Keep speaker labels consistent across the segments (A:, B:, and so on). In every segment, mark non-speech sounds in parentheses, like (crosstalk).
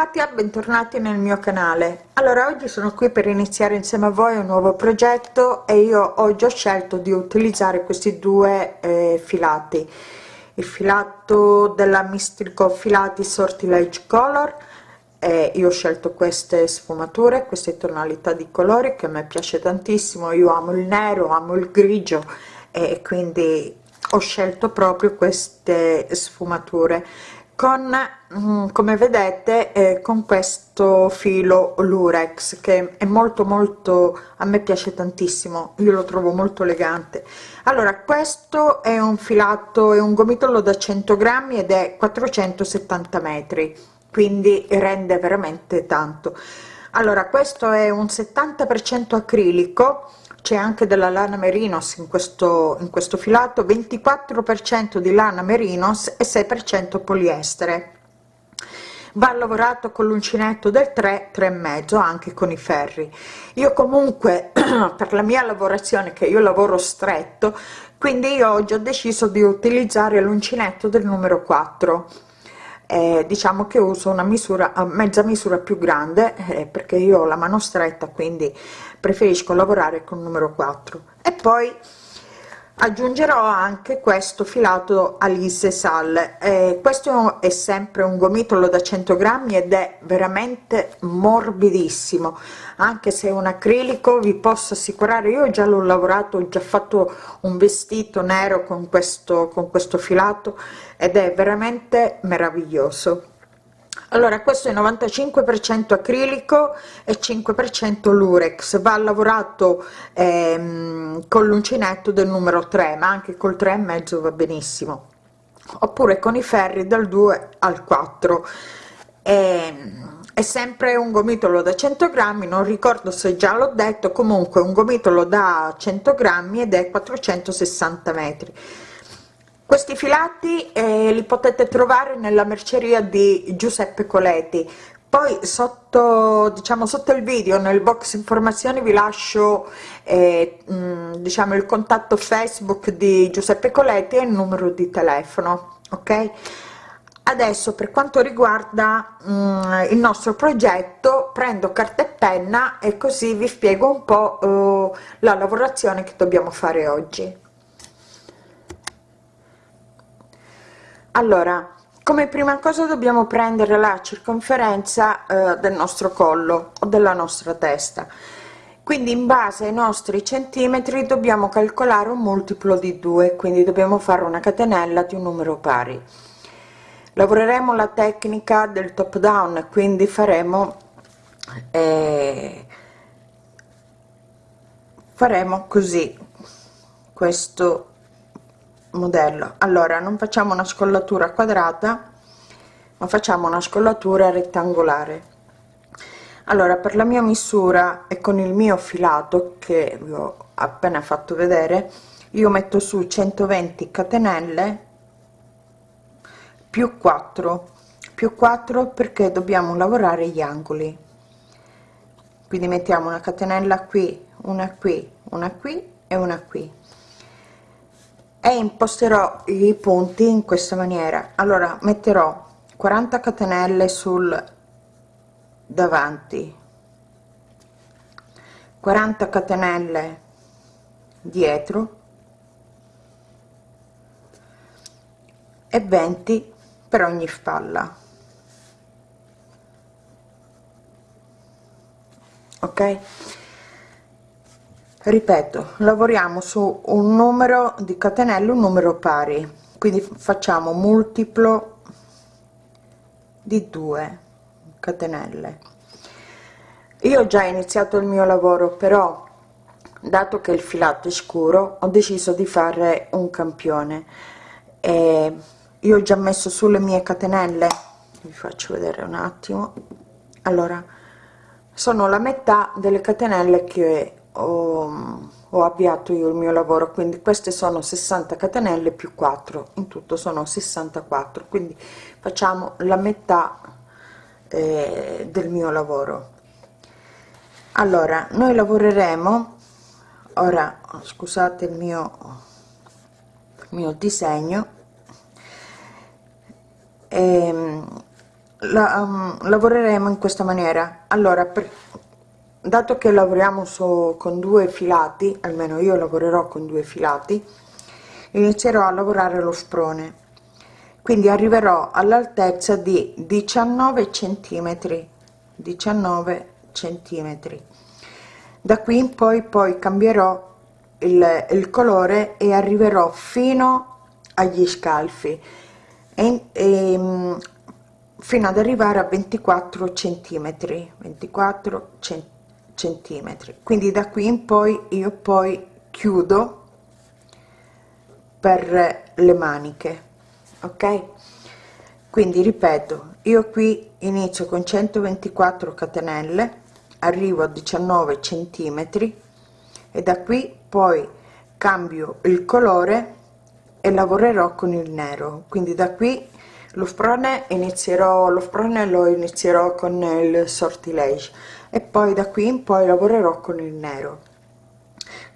A: Katia bentornati nel mio canale. Allora oggi sono qui per iniziare insieme a voi un nuovo progetto e io oggi ho scelto di utilizzare questi due eh, filati. Il filato della mistico filati sortilege color e io ho scelto queste sfumature queste tonalità di colori che a me piace tantissimo. Io amo il nero amo il grigio e quindi ho scelto proprio queste sfumature con mm, come vedete eh, con questo filo lurex che è molto molto a me piace tantissimo io lo trovo molto elegante. Allora questo è un filato è un gomitolo da 100 grammi ed è 470 metri quindi rende veramente tanto. Allora questo è un 70 per cento acrilico c'è anche della lana merinos in questo in questo filato 24 per cento di lana merinos e 6 per cento poliestere. Va lavorato con l'uncinetto del 3 3 e mezzo anche con i ferri. Io comunque (clears throat) per la mia lavorazione che io lavoro stretto quindi io oggi ho deciso di utilizzare l'uncinetto del numero 4 eh, diciamo che uso una misura a mezza misura più grande eh, perché io ho la mano stretta quindi preferisco lavorare con numero 4 e poi aggiungerò anche questo filato Alice Sal. Eh, questo è sempre un gomitolo da 100 grammi ed è veramente morbidissimo. Anche se è un acrilico vi posso assicurare io già l'ho lavorato ho già fatto un vestito nero con questo con questo filato ed è veramente meraviglioso allora questo è 95 per cento acrilico e 5 per cento lurex. Va lavorato ehm, con l'uncinetto del numero 3 ma anche col 3 e mezzo va benissimo. Oppure con i ferri dal 2 al 4 ehm, è sempre un gomitolo da 100 grammi non ricordo se già l'ho detto comunque un gomitolo da 100 grammi ed è 460 metri questi filati eh, li potete trovare nella merceria di Giuseppe Coleti poi sotto diciamo sotto il video nel box informazioni vi lascio eh, mh, diciamo il contatto facebook di Giuseppe Coletti e il numero di telefono ok? Adesso per quanto riguarda mh, il nostro progetto prendo carta e penna e così vi spiego un po' uh, la lavorazione che dobbiamo fare oggi allora come prima cosa dobbiamo prendere la circonferenza eh, del nostro collo o della nostra testa. Quindi in base ai nostri centimetri dobbiamo calcolare un multiplo di 2 quindi dobbiamo fare una catenella di un numero pari. Lavoreremo la tecnica del top down quindi faremo eh, faremo così questo modello. Allora non facciamo una scollatura quadrata ma facciamo una scollatura rettangolare. Allora per la mia misura e con il mio filato che vi ho appena fatto vedere io metto su 120 catenelle più 4 più 4 perché dobbiamo lavorare gli angoli. Quindi mettiamo una catenella qui una qui una qui e una qui e imposterò i punti in questa maniera. Allora metterò 40 catenelle sul davanti. 40 catenelle dietro. E 20 per ogni spalla. Ok ripeto lavoriamo su un numero di catenelle un numero pari. Quindi facciamo multiplo di 2 catenelle. Io ho già iniziato il mio lavoro però dato che il filato è scuro ho deciso di fare un campione. E io ho già messo sulle mie catenelle. Vi faccio vedere un attimo. Allora sono la metà delle catenelle che ho, ho avviato io il mio lavoro quindi queste sono 60 catenelle più 4 in tutto sono 64 quindi facciamo la metà eh, del mio lavoro. Allora noi lavoreremo ora scusate il mio mio disegno ehm, la, um, lavoreremo in questa maniera. Allora per, dato che lavoriamo su, con due filati almeno io lavorerò con due filati inizierò a lavorare lo sprone. Quindi arriverò all'altezza di 19 centimetri 19 centimetri. Da qui in poi poi cambierò il, il colore e arriverò fino agli scalfi e, e mm, fino ad arrivare a 24 centimetri 24 centimetri quindi da qui in poi io poi chiudo per le maniche ok? Quindi ripeto io qui inizio con 124 catenelle arrivo a 19 centimetri e da qui poi cambio il colore e lavorerò con il nero. Quindi da qui lo sprone inizierò lo sprone lo inizierò con il sortilege e poi da qui in poi lavorerò con il nero.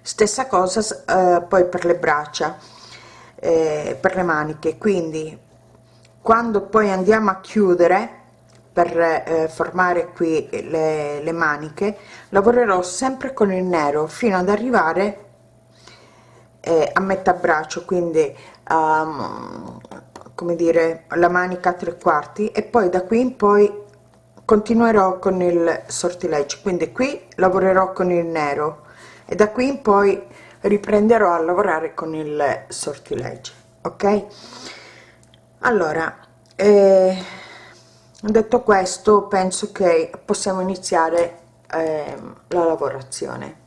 A: Stessa cosa eh, poi per le braccia eh, per le maniche. Quindi quando poi andiamo a chiudere per eh, formare qui le, le maniche lavorerò sempre con il nero fino ad arrivare eh, a metà braccio. Quindi um, come dire la manica tre quarti. E poi da qui in poi continuerò con il sortilegge quindi qui lavorerò con il nero e da qui in poi riprenderò a lavorare con il sortilegge ok? Allora eh, detto questo penso che possiamo iniziare eh, la lavorazione.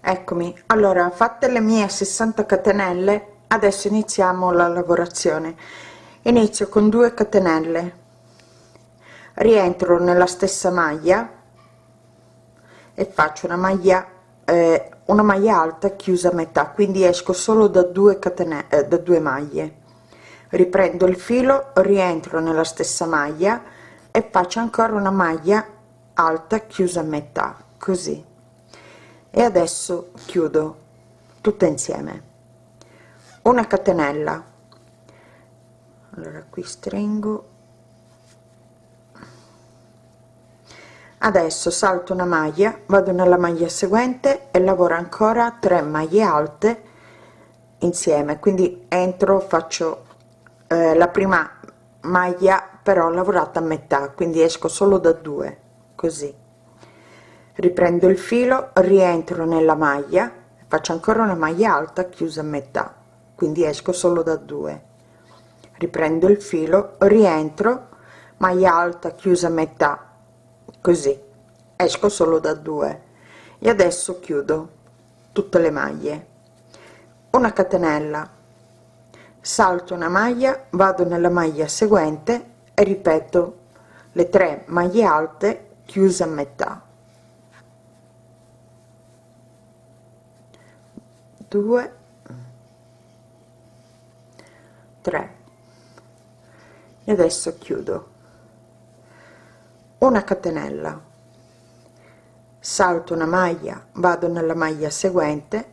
A: Eccomi. Allora fatte le mie 60 catenelle adesso iniziamo la lavorazione inizio con 2 catenelle. Rientro nella stessa maglia e faccio una maglia eh, una maglia alta chiusa a metà quindi esco solo da 2 catenelle eh, da 2 maglie. Riprendo il filo rientro nella stessa maglia e faccio ancora una maglia alta chiusa a metà così. E adesso chiudo tutto insieme. Una catenella allora qui stringo. Adesso salto una maglia vado nella maglia seguente e lavoro ancora 3 maglie alte insieme. Quindi entro faccio eh, la prima maglia però lavorata a metà quindi esco solo da due così. Riprendo il filo rientro nella maglia faccio ancora una maglia alta chiusa a metà quindi esco solo da due riprendo il filo rientro maglia alta chiusa metà così. Esco solo da due. E adesso chiudo tutte le maglie. Una catenella. Salto una maglia vado nella maglia seguente e ripeto le tre maglie alte chiuse a metà. 2 3 e adesso chiudo. Una catenella. Salto una maglia vado nella maglia seguente.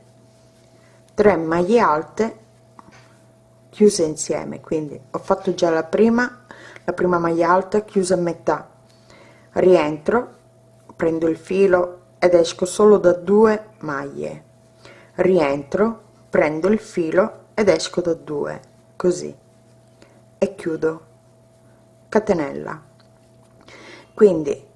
A: 3 maglie alte chiuse insieme quindi ho fatto già la prima la prima maglia alta chiusa a metà. Rientro prendo il filo ed esco solo da due maglie. Rientro prendo il filo ed esco da due così. E chiudo catenella. Quindi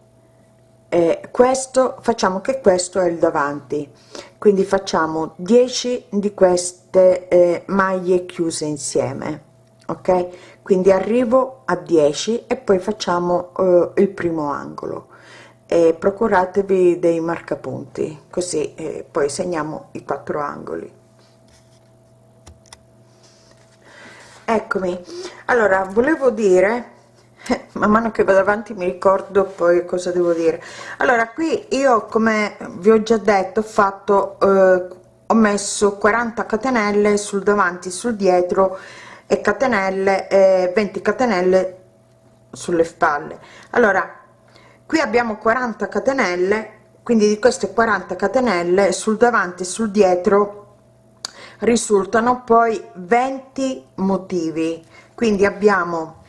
A: eh, questo facciamo che questo è il davanti. Quindi facciamo 10 di queste eh, maglie chiuse insieme ok? Quindi arrivo a 10 e poi facciamo eh, il primo angolo. E procuratevi dei marcapunti così eh, poi segniamo i quattro angoli. Eccomi. Allora volevo dire man mano che vado avanti mi ricordo poi cosa devo dire. Allora qui io come vi ho già detto ho fatto eh, ho messo 40 catenelle sul davanti sul dietro e catenelle eh, 20 catenelle sulle spalle. Allora qui abbiamo 40 catenelle quindi di queste 40 catenelle sul davanti sul dietro risultano poi 20 motivi. Quindi abbiamo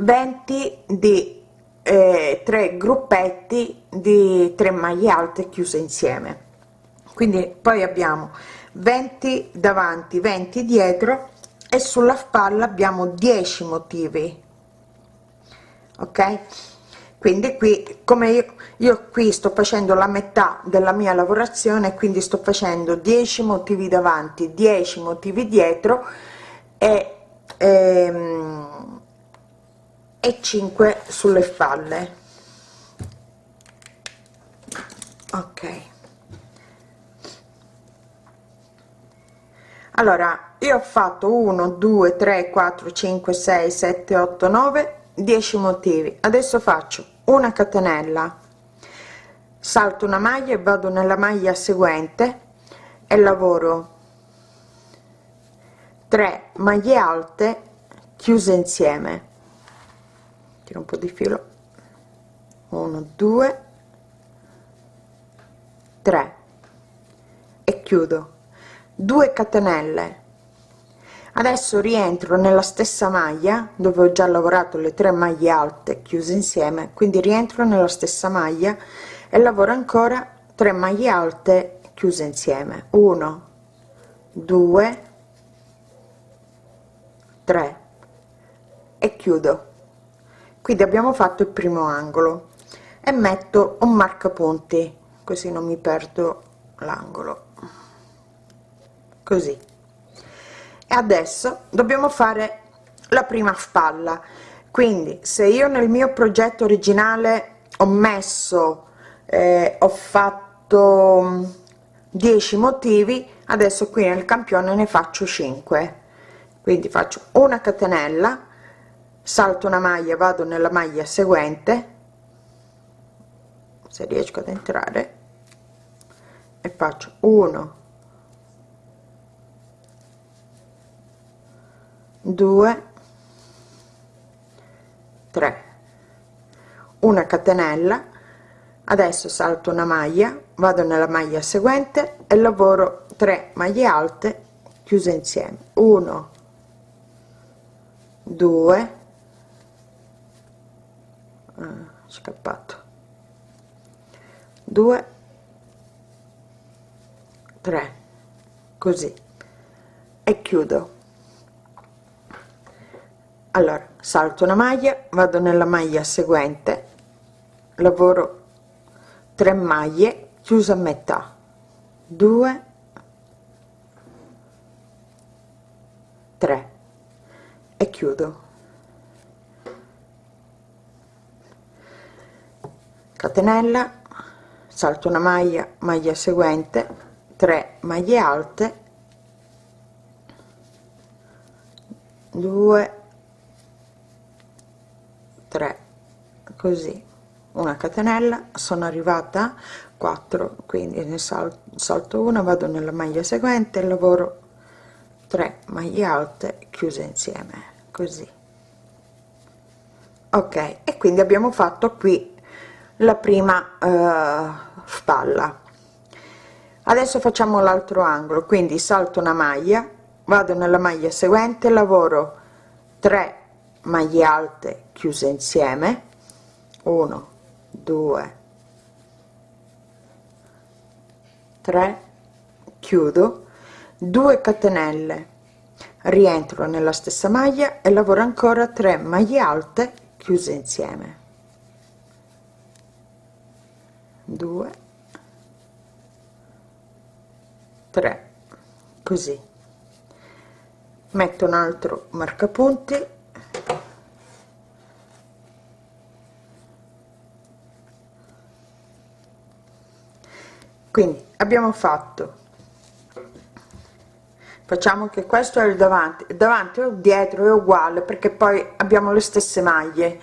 A: 20 di eh, tre gruppetti di 3 maglie alte chiuse insieme. Quindi poi abbiamo 20 davanti 20 dietro e sulla spalla abbiamo 10 motivi. Ok? Quindi qui come io, io qui sto facendo la metà della mia lavorazione quindi sto facendo 10 motivi davanti 10 motivi dietro e ehm, e 5 sulle spalle. Ok. Allora io ho fatto 1 2 3 4 5 6 7 8 9 10 motivi. Adesso faccio una catenella. Salto una maglia e vado nella maglia seguente e lavoro 3 maglie alte chiuse insieme tiro un po di filo. 1 2 3 e chiudo. 2 catenelle. Adesso rientro nella stessa maglia dove ho già lavorato le tre maglie alte chiuse insieme quindi rientro nella stessa maglia e lavoro ancora 3 maglie alte chiuse insieme. 1 2 3 e chiudo quindi abbiamo fatto il primo angolo e metto un marcapunti così non mi perdo l'angolo. Così. E adesso dobbiamo fare la prima spalla. Quindi se io nel mio progetto originale ho messo eh, ho fatto 10 mm, motivi adesso qui nel campione ne faccio 5 quindi faccio una catenella salto una maglia vado nella maglia seguente se riesco ad entrare e faccio 1 2 3 una catenella adesso salto una maglia vado nella maglia seguente e lavoro 3 maglie alte chiuse insieme. 1 2 ah, scappato. 2 3 così. E chiudo. Allora salto una maglia vado nella maglia seguente. Lavoro 3 maglie chiusa a metà. 2 3 e chiudo catenella salto una maglia maglia seguente 3 maglie alte 2 3 così. Una catenella sono arrivata 4 quindi ne salto, una vado nella maglia seguente lavoro 3 maglie alte chiuse insieme così. Ok e quindi abbiamo fatto qui la prima uh, spalla. Adesso facciamo l'altro angolo quindi salto una maglia vado nella maglia seguente lavoro 3 maglie alte chiuse insieme. 1 2 3 chiudo. 2 catenelle rientro nella stessa maglia e lavoro ancora 3 maglie alte chiuse insieme 2 3 così. Metto un altro marcapunti. Quindi abbiamo fatto. Facciamo che questo è il davanti. Il davanti o dietro è uguale perché poi abbiamo le stesse maglie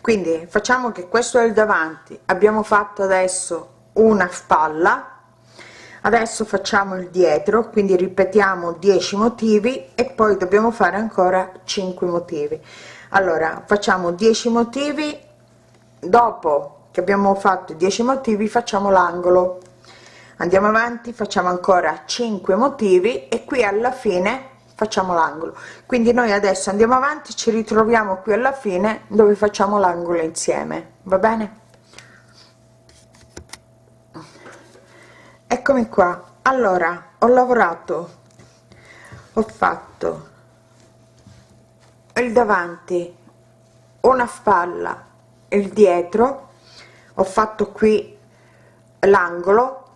A: quindi facciamo che questo è il davanti. Abbiamo fatto adesso una spalla. Adesso facciamo il dietro quindi ripetiamo 10 motivi e poi dobbiamo fare ancora 5 motivi. Allora facciamo 10 motivi. Dopo che abbiamo fatto 10 motivi facciamo l'angolo. Andiamo avanti facciamo ancora 5 motivi e qui alla fine facciamo l'angolo. Quindi noi adesso andiamo avanti ci ritroviamo qui alla fine dove facciamo l'angolo insieme va bene? Eccomi qua. Allora ho lavorato ho fatto il davanti una spalla il dietro ho fatto qui l'angolo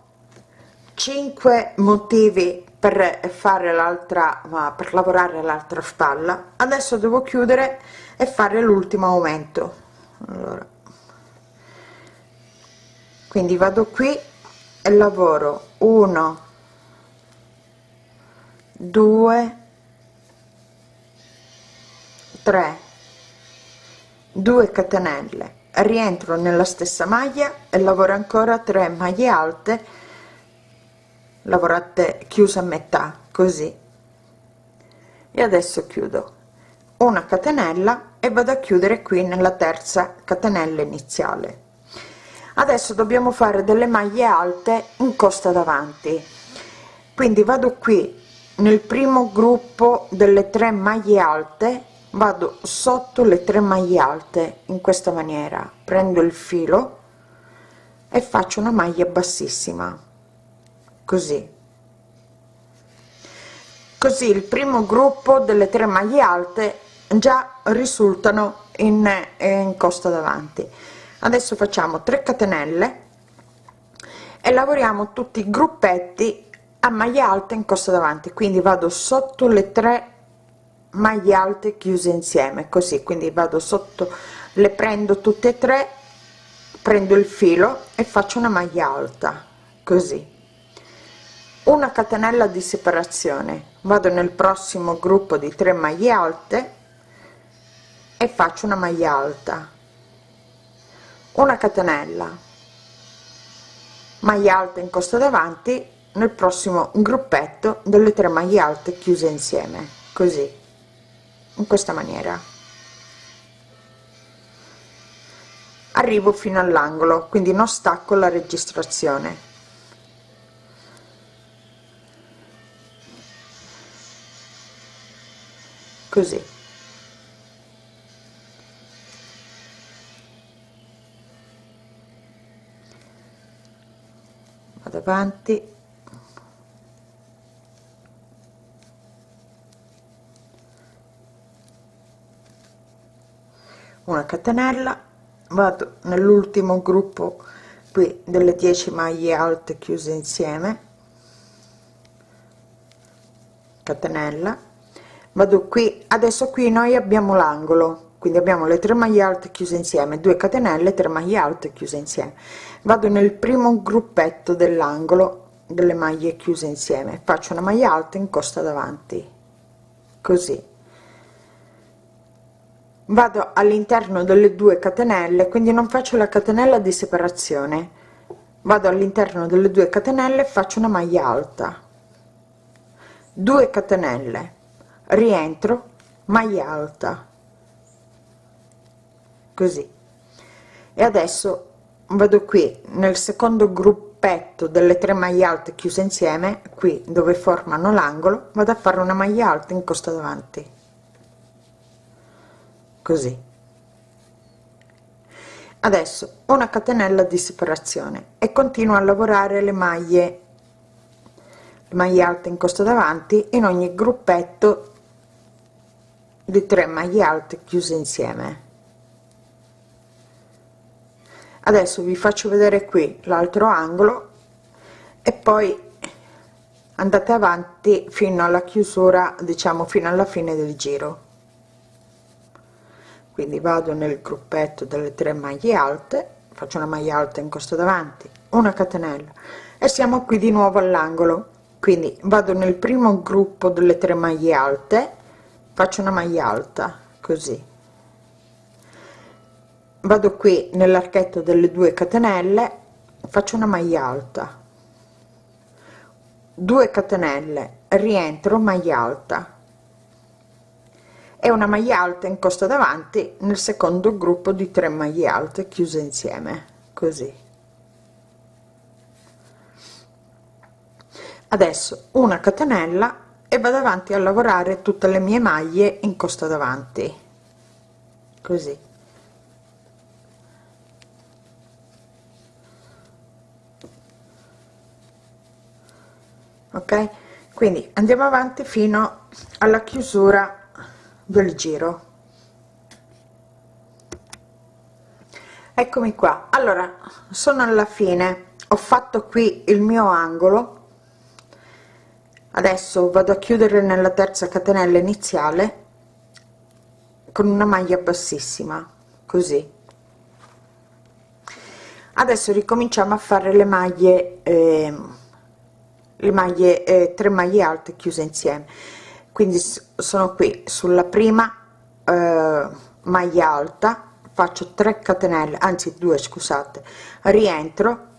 A: 5 motivi per fare l'altra per lavorare l'altra spalla. Adesso devo chiudere e fare l'ultimo aumento. Allora. Quindi vado qui e lavoro. 1 2 3 2 catenelle. Rientro nella stessa maglia e lavoro ancora 3 maglie alte lavorate chiusa a metà così. E adesso chiudo. Una catenella e vado a chiudere qui nella terza catenella iniziale. Adesso dobbiamo fare delle maglie alte in costa davanti. Quindi vado qui nel primo gruppo delle tre maglie alte vado sotto le tre maglie alte in questa maniera. Prendo il filo e faccio una maglia bassissima così. Così il primo gruppo delle tre maglie alte già risultano in, in costa davanti. Adesso facciamo 3 catenelle e lavoriamo tutti i gruppetti a maglia alta in costa davanti. Quindi vado sotto le tre maglie alte chiuse insieme così. Quindi vado sotto le prendo tutte e tre prendo il filo e faccio una maglia alta così una catenella di separazione. Vado nel prossimo gruppo di 3 maglie alte e faccio una maglia alta. Una catenella. Maglia alta in costa davanti nel prossimo gruppetto delle 3 maglie alte chiuse insieme. Così. In questa maniera. Arrivo fino all'angolo quindi non stacco la registrazione così. Vado avanti. Una catenella. Vado nell'ultimo gruppo qui delle 10 maglie alte chiuse insieme. Catenella vado qui adesso qui noi abbiamo l'angolo quindi abbiamo le 3 maglie alte chiuse insieme 2 catenelle 3 maglie alte chiuse insieme. Vado nel primo gruppetto dell'angolo delle maglie chiuse insieme. Faccio una maglia alta in costa davanti così. Vado all'interno delle due catenelle quindi non faccio la catenella di separazione. Vado all'interno delle due catenelle faccio una maglia alta. 2 catenelle rientro maglia alta. Così. E adesso vado qui nel secondo gruppetto delle tre maglie alte chiuse insieme qui dove formano l'angolo vado a fare una maglia alta in costa davanti. Così. Adesso una catenella di separazione e continuo a lavorare le maglie maglie alte in costa davanti in ogni gruppetto di 3 maglie alte chiuse insieme. Adesso vi faccio vedere qui l'altro angolo e poi andate avanti fino alla chiusura diciamo fino alla fine del giro. Quindi vado nel gruppetto delle tre maglie alte faccio una maglia alta in costa davanti una catenella e siamo qui di nuovo all'angolo. Quindi vado nel primo gruppo delle tre maglie alte faccio una maglia alta così. Vado qui nell'archetto delle due catenelle faccio una maglia alta. 2 catenelle rientro maglia alta. E una maglia alta in costa davanti nel secondo gruppo di 3 maglie alte chiuse insieme così. Adesso una catenella e vado avanti a lavorare tutte le mie maglie in costa davanti. Così. Ok? Quindi andiamo avanti fino alla chiusura del giro. Eccomi qua. Allora sono alla fine. Ho fatto qui il mio angolo adesso vado a chiudere nella terza catenella iniziale con una maglia bassissima così. Adesso ricominciamo a fare le maglie eh, le maglie eh, 3 maglie alte chiuse insieme. Quindi sono qui sulla prima eh, maglia alta faccio 3 catenelle anzi 2 scusate. Rientro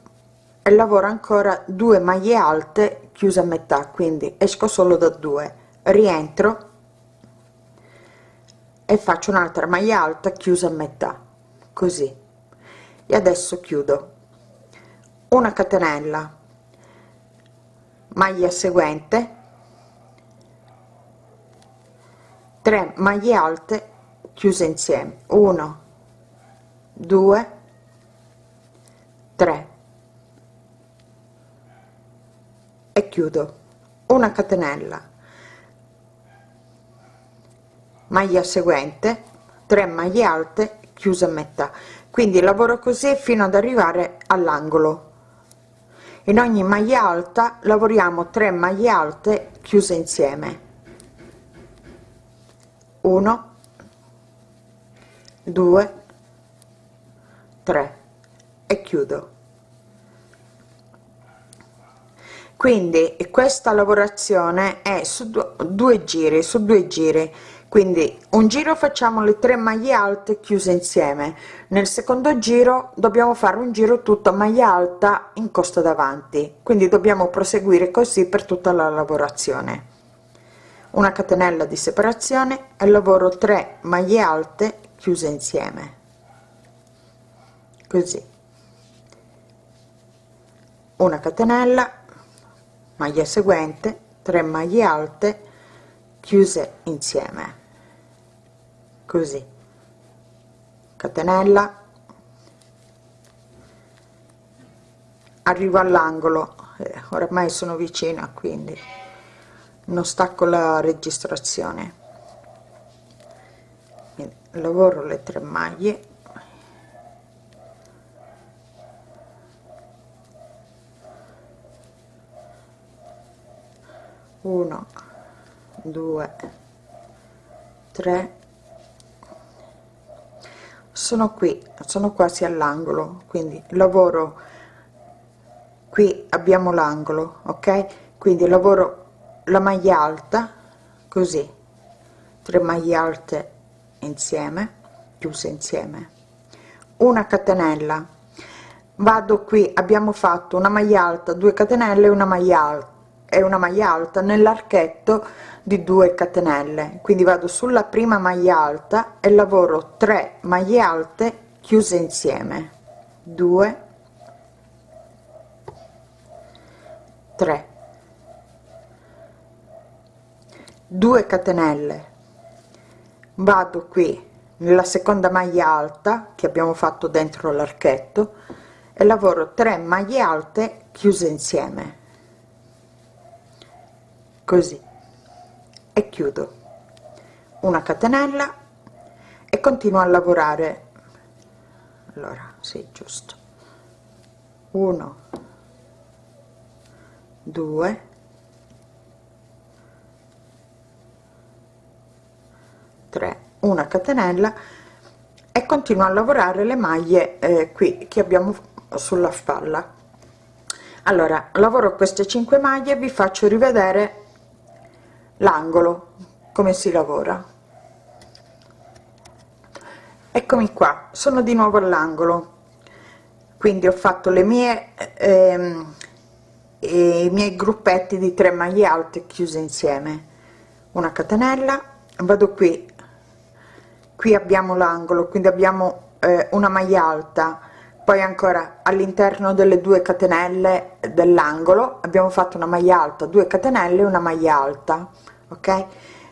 A: lavoro ancora 2 maglie alte chiuse a metà quindi esco solo da 2 rientro e faccio un'altra maglia alta chiusa a metà così. E adesso chiudo. Una catenella maglia seguente 3 maglie alte chiuse insieme. 1 2 3 e chiudo. Una catenella. Maglia seguente 3 maglie alte chiuse a metà. Quindi lavoro così fino ad arrivare all'angolo. In ogni maglia alta lavoriamo 3 maglie alte chiuse insieme. 1 2 3 e chiudo quindi questa lavorazione è su due giri su due giri. Quindi un giro facciamo le tre maglie alte chiuse insieme. Nel secondo giro dobbiamo fare un giro tutto maglia alta in costa davanti. Quindi dobbiamo proseguire così per tutta la lavorazione. Una catenella di separazione e lavoro 3 maglie alte chiuse insieme. Così. Una catenella maglia seguente 3 maglie alte chiuse insieme. Così. Catenella. Arrivo all'angolo. Eh, ormai sono vicina quindi non stacco la registrazione. Lavoro le tre maglie 1 2 3 sono qui sono quasi all'angolo quindi lavoro qui abbiamo l'angolo ok? Quindi lavoro la maglia alta così. 3 maglie alte insieme chiuse insieme. Una catenella. Vado qui abbiamo fatto una maglia alta 2 catenelle una maglia alta è una maglia alta nell'archetto di 2 catenelle. Quindi vado sulla prima maglia alta e lavoro 3 maglie alte chiuse insieme. 2 3 2 catenelle. Vado qui nella seconda maglia alta che abbiamo fatto dentro l'archetto e lavoro 3 maglie alte chiuse insieme così. E chiudo. Una catenella e continuo a lavorare. Allora sì giusto. 1 2 3 una catenella e continuo a lavorare le maglie eh, qui che abbiamo sulla spalla. Allora lavoro queste 5 maglie vi faccio rivedere l'angolo come si lavora. Eccomi qua sono di nuovo all'angolo. Quindi ho fatto le mie ehm, i miei gruppetti di 3 maglie alte chiuse insieme. Una catenella vado qui. Qui abbiamo l'angolo quindi abbiamo eh, una maglia alta poi ancora all'interno delle due catenelle dell'angolo abbiamo fatto una maglia alta 2 catenelle una maglia alta ok?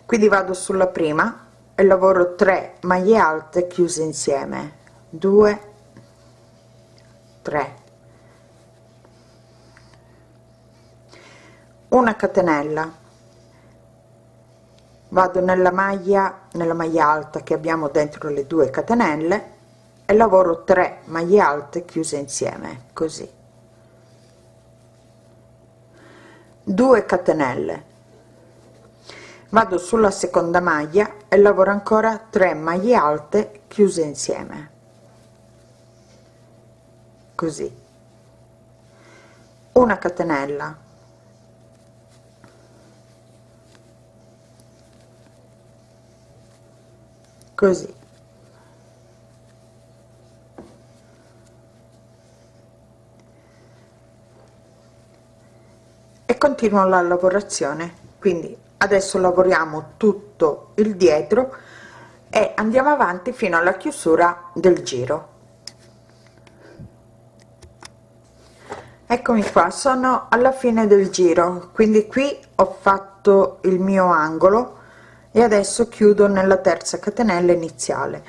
A: Quindi vado sulla prima e lavoro 3 maglie alte chiuse insieme. 2 3 una catenella. Vado nella maglia nella maglia alta che abbiamo dentro le due catenelle e lavoro 3 maglie alte chiuse insieme così. 2 catenelle. Vado sulla seconda maglia e lavoro ancora 3 maglie alte chiuse insieme. Così. Una catenella. Così e continuo la lavorazione. Quindi adesso lavoriamo tutto il dietro e andiamo avanti fino alla chiusura del giro. Eccomi qua sono alla fine del giro. Quindi qui ho fatto il mio angolo e adesso chiudo nella terza catenella iniziale.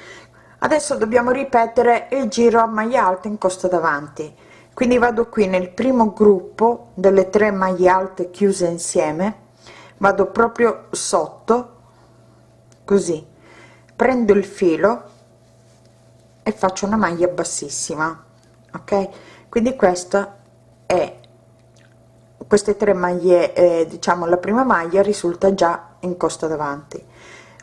A: Adesso dobbiamo ripetere il giro a maglia alta in costa davanti quindi vado qui nel primo gruppo delle tre maglie alte chiuse insieme vado proprio sotto così. Prendo il filo e faccio una maglia bassissima ok? Quindi questa è queste tre maglie eh, diciamo la prima maglia risulta già in costa davanti.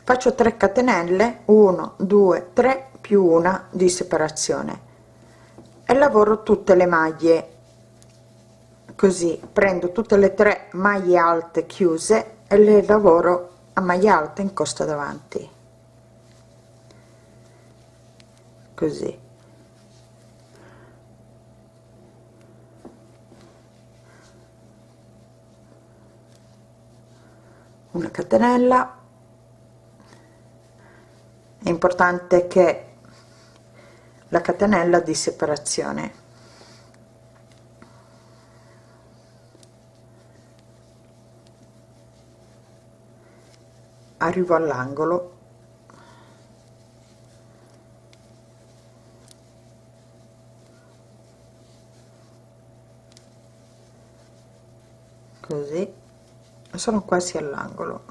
A: Faccio 3 catenelle 1 2 3 più una di separazione e lavoro tutte le maglie. Così prendo tutte le tre maglie alte chiuse e le lavoro a maglia alta in costa davanti. Così. Una catenella. È importante che la catenella di separazione. Arrivo all'angolo. Così. Sono quasi all'angolo.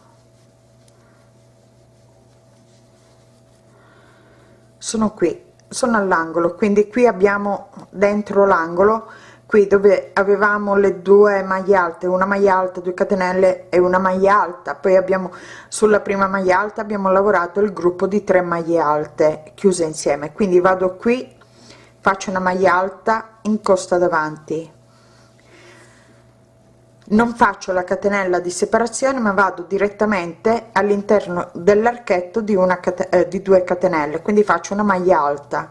A: Sono qui sono all'angolo quindi qui abbiamo dentro l'angolo qui dove avevamo le due maglie alte una maglia alta 2 catenelle e una maglia alta. Poi abbiamo sulla prima maglia alta abbiamo lavorato il gruppo di 3 maglie alte chiuse insieme. Quindi vado qui faccio una maglia alta in costa davanti non faccio la catenella di separazione ma vado direttamente all'interno dell'archetto di una eh, di 2 catenelle. Quindi faccio una maglia alta.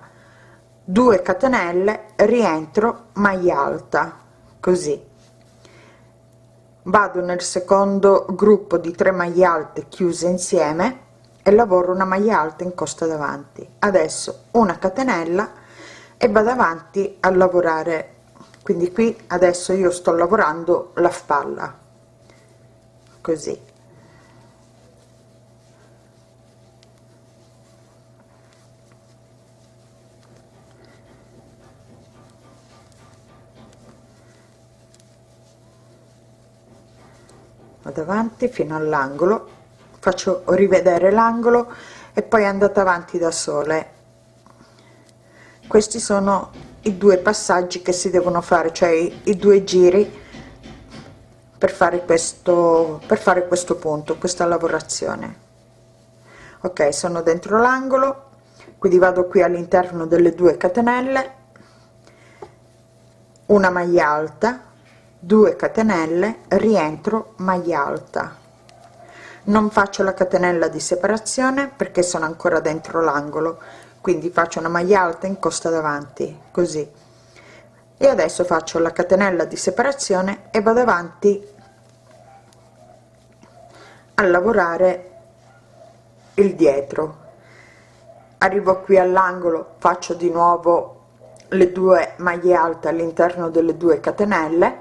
A: 2 catenelle rientro maglia alta. Così. Vado nel secondo gruppo di 3 maglie alte chiuse insieme e lavoro una maglia alta in costa davanti. Adesso una catenella e vado avanti a lavorare quindi qui adesso io sto lavorando la spalla. Così. Vado avanti fino all'angolo. Faccio rivedere l'angolo e poi andate avanti da sole. Questi sono i due passaggi che si devono fare cioè i, due giri per fare questo per fare questo punto questa lavorazione. Ok sono dentro l'angolo quindi vado qui all'interno delle due catenelle una maglia alta 2 catenelle rientro maglia alta. Non faccio la catenella di separazione perché sono ancora dentro l'angolo quindi faccio una maglia alta in costa davanti così. E adesso faccio la catenella di separazione e vado avanti a lavorare il dietro. Arrivo qui all'angolo faccio di nuovo le due maglie alte all'interno delle due catenelle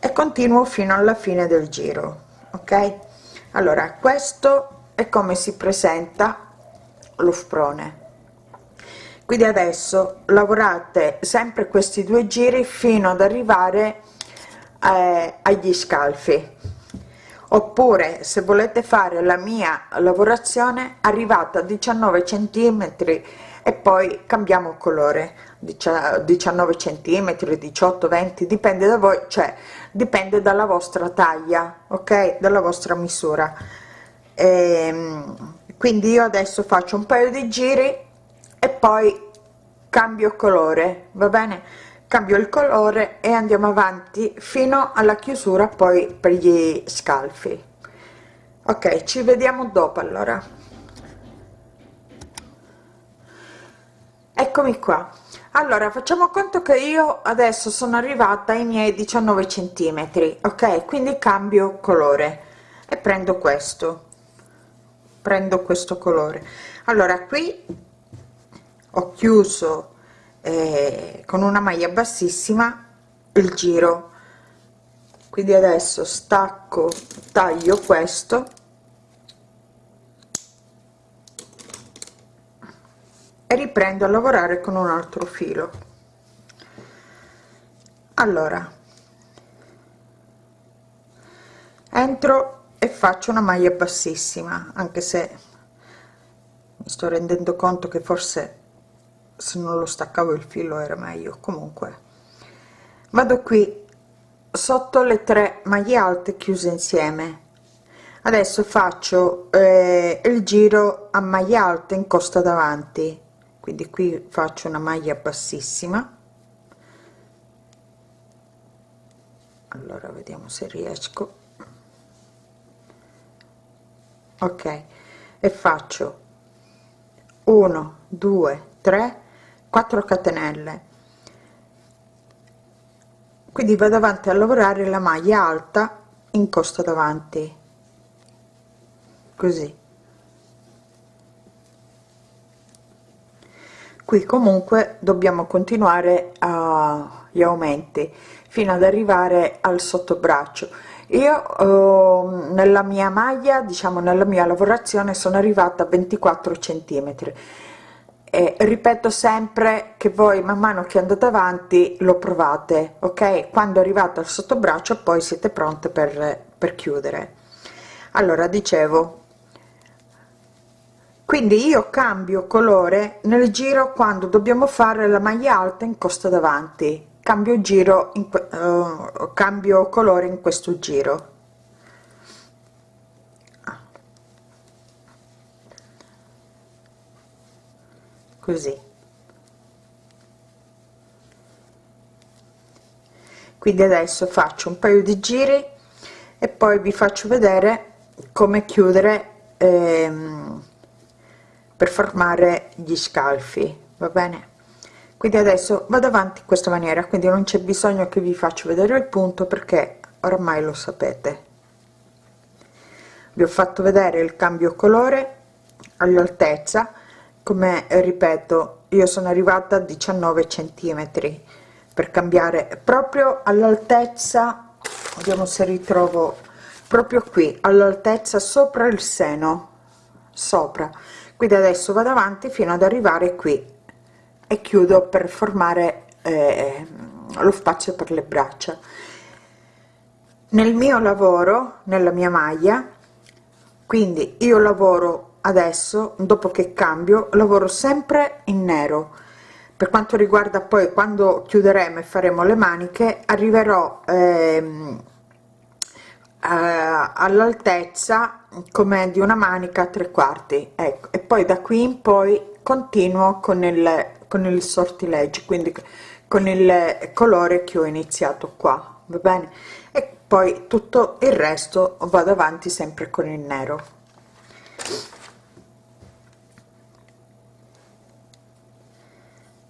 A: e continuo fino alla fine del giro ok? Allora questo è come si presenta lo sprone quindi adesso lavorate sempre questi due giri fino ad arrivare eh, agli scalfi. Oppure se volete fare la mia lavorazione arrivata a 19 centimetri e poi cambiamo colore. 19 centimetri 18 20 dipende da voi cioè dipende dalla vostra taglia ok? Dalla vostra misura. Ehm, quindi io adesso faccio un paio di giri e poi cambio colore va bene? Cambio il colore e andiamo avanti fino alla chiusura poi per gli scalfi. Ok ci vediamo dopo allora. Eccomi qua. Allora facciamo conto che io adesso sono arrivata ai miei 19 centimetri ok? Quindi cambio colore e prendo questo prendo questo colore. Allora qui ho chiuso eh, con una maglia bassissima il giro. Quindi adesso stacco taglio questo. E riprendo a lavorare con un altro filo. Allora entro e faccio una maglia bassissima anche se mi sto rendendo conto che forse se non lo staccavo il filo era meglio. Comunque vado qui sotto le tre maglie alte chiuse insieme. Adesso faccio eh, il giro a maglie alte in costa davanti. Quindi qui faccio una maglia bassissima. Allora vediamo se riesco ok e faccio 1 2 3 4 catenelle. Quindi vado avanti a lavorare la maglia alta in costa davanti. Così. Qui comunque dobbiamo continuare a gli aumenti fino ad arrivare al sottobraccio io eh, nella mia maglia diciamo nella mia lavorazione sono arrivata a 24 centimetri. E ripeto sempre che voi man mano che andate avanti lo provate ok? Quando arrivate al sottobraccio poi siete pronte per, per chiudere. Allora dicevo quindi io cambio colore nel giro quando dobbiamo fare la maglia alta in costa davanti cambio giro in uh, cambio colore in questo giro. Così. Quindi adesso faccio un paio di giri e poi vi faccio vedere come chiudere ehm, per formare gli scalfi va bene quindi adesso vado avanti in questa maniera quindi non c'è bisogno che vi faccio vedere il punto perché ormai lo sapete. Vi ho fatto vedere il cambio colore all'altezza come ripeto io sono arrivata a 19 centimetri. Per cambiare proprio all'altezza vediamo se ritrovo proprio qui all'altezza sopra il seno sopra. Quindi adesso vado avanti fino ad arrivare qui e chiudo per formare eh, lo spazio per le braccia. Nel mio lavoro nella mia maglia quindi io lavoro adesso dopo che cambio lavoro sempre in nero. Per quanto riguarda poi quando chiuderemo e faremo le maniche arriverò ehm, eh, all'altezza come di una manica tre quarti ecco. E poi da qui in poi continuo con il con il sortileggi quindi con il colore che ho iniziato qua va bene? E poi tutto il resto vado avanti sempre con il nero.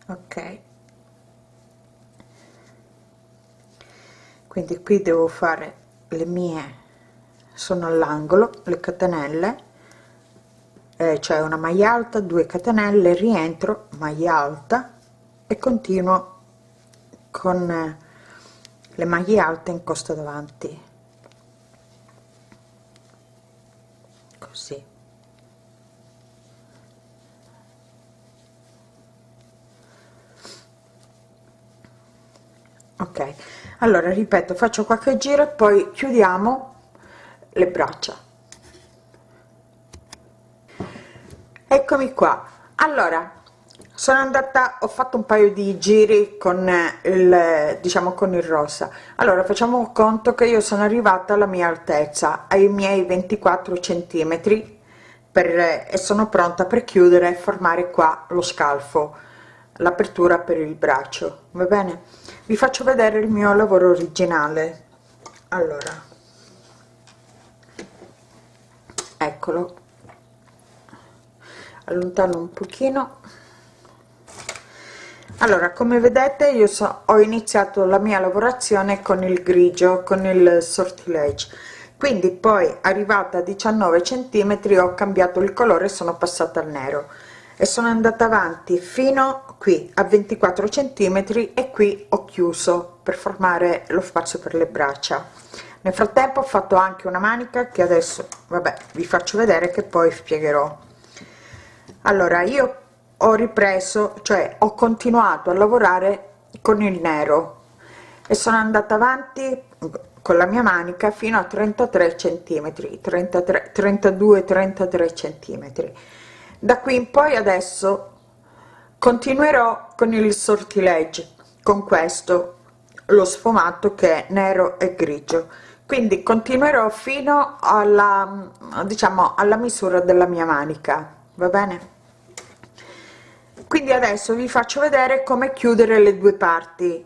A: Ok. Quindi qui devo fare le mie sono all'angolo le catenelle eh, cioè una maglia alta 2 catenelle rientro maglia alta e continuo con le maglie alte in costa davanti. Così. Ok allora ripeto faccio qualche giro e poi chiudiamo le braccia eccomi qua. Allora sono andata ho fatto un paio di giri con il diciamo con il rosa. Allora facciamo conto che io sono arrivata alla mia altezza ai miei 24 centimetri per e sono pronta per chiudere e formare qua lo scalfo l'apertura per il braccio. Va bene? Vi faccio vedere il mio lavoro originale. Allora. Eccolo allontano un pochino. Allora come vedete io so, ho iniziato la mia lavorazione con il grigio con il sortilege. Quindi poi arrivata a 19 centimetri ho cambiato il colore sono passata al nero. E sono andata avanti fino qui a 24 centimetri e qui ho chiuso. Per formare lo spazio per le braccia. Nel frattempo ho fatto anche una manica che adesso vabbè vi faccio vedere che poi spiegherò allora io ho ripreso cioè ho continuato a lavorare con il nero e sono andata avanti con la mia manica fino a 33 centimetri 33 32 33 centimetri. Da qui in poi adesso continuerò con il sortilegge con questo lo sfumato che è nero e grigio. Quindi continuerò fino alla diciamo alla misura della mia manica va bene? Quindi adesso vi faccio vedere come chiudere le due parti.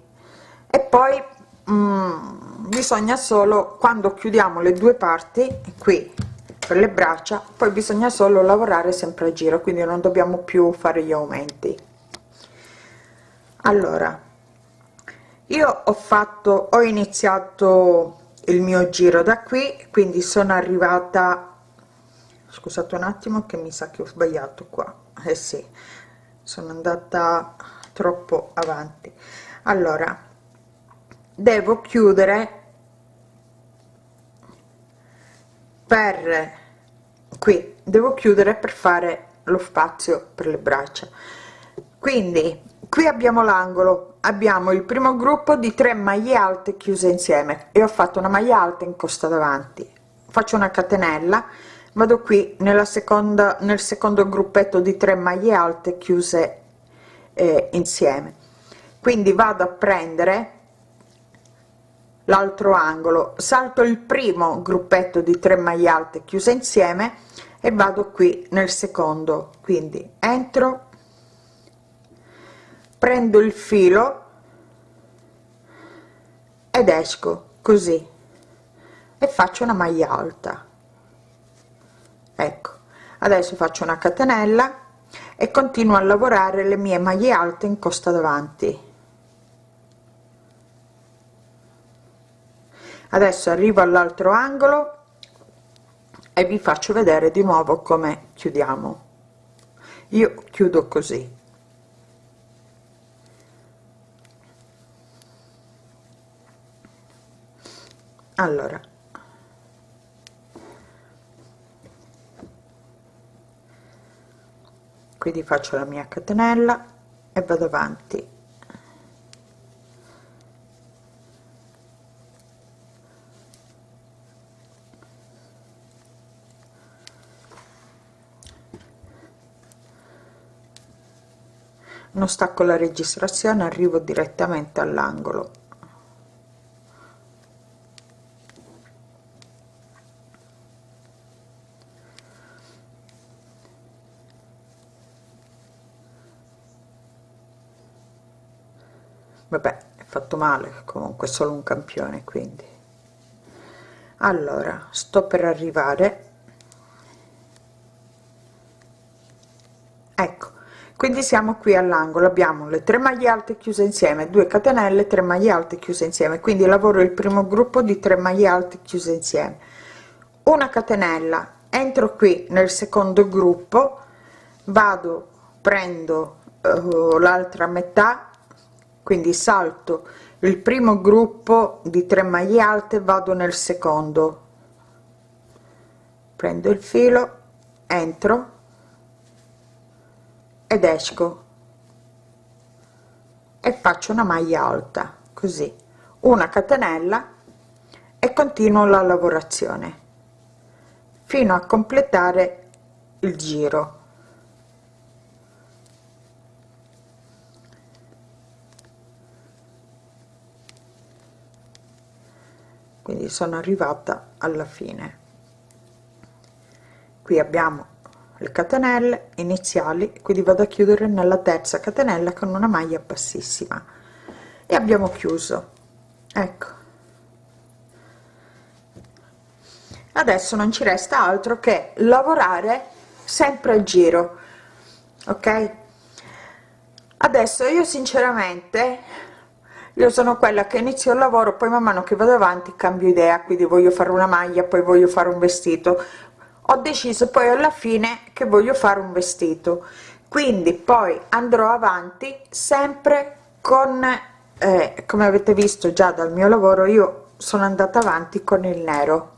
A: E poi mm, bisogna solo quando chiudiamo le due parti qui per le braccia poi bisogna solo lavorare sempre a giro quindi non dobbiamo più fare gli aumenti. Allora io ho fatto ho iniziato il mio giro da qui quindi sono arrivata scusate un attimo che mi sa che ho sbagliato qua. Eh sì sono andata troppo avanti. Allora devo chiudere per qui. Devo chiudere per fare lo spazio per le braccia. Quindi qui abbiamo l'angolo. Abbiamo il primo gruppo di 3 maglie alte chiuse insieme. E ho fatto una maglia alta in costa davanti. Faccio una catenella vado qui nella seconda nel secondo gruppetto di 3 maglie alte chiuse eh, insieme. Quindi vado a prendere l'altro angolo. Salto il primo gruppetto di 3 maglie alte chiuse insieme e vado qui nel secondo. Quindi entro prendo il filo ed esco così e faccio una maglia alta ecco adesso faccio una catenella e continuo a lavorare le mie maglie alte in costa davanti. Adesso arrivo all'altro angolo e vi faccio vedere di nuovo come chiudiamo. Io chiudo così. Allora quindi faccio la mia catenella e vado avanti. Non stacco la registrazione arrivo direttamente all'angolo vabbè è fatto male comunque solo un campione quindi. Allora sto per arrivare. Ecco quindi siamo qui all'angolo abbiamo le 3 maglie alte chiuse insieme 2 catenelle 3 maglie alte chiuse insieme quindi lavoro il primo gruppo di 3 maglie alte chiuse insieme. Una catenella entro qui nel secondo gruppo vado prendo uh, l'altra metà quindi salto. Il primo gruppo di 3 maglie alte vado nel secondo. Prendo il filo entro ed esco. E faccio una maglia alta così. Una catenella e continuo la lavorazione fino a completare il giro quindi sono arrivata alla fine. Qui abbiamo le catenelle iniziali quindi vado a chiudere nella terza catenella con una maglia bassissima. E abbiamo chiuso. Ecco. Adesso non ci resta altro che lavorare sempre al giro ok? Adesso io sinceramente io sono quella che inizio il lavoro poi man mano che vado avanti cambio idea quindi voglio fare una maglia poi voglio fare un vestito. Ho deciso poi alla fine che voglio fare un vestito. Quindi poi andrò avanti sempre con eh, come avete visto già dal mio lavoro io sono andata avanti con il nero.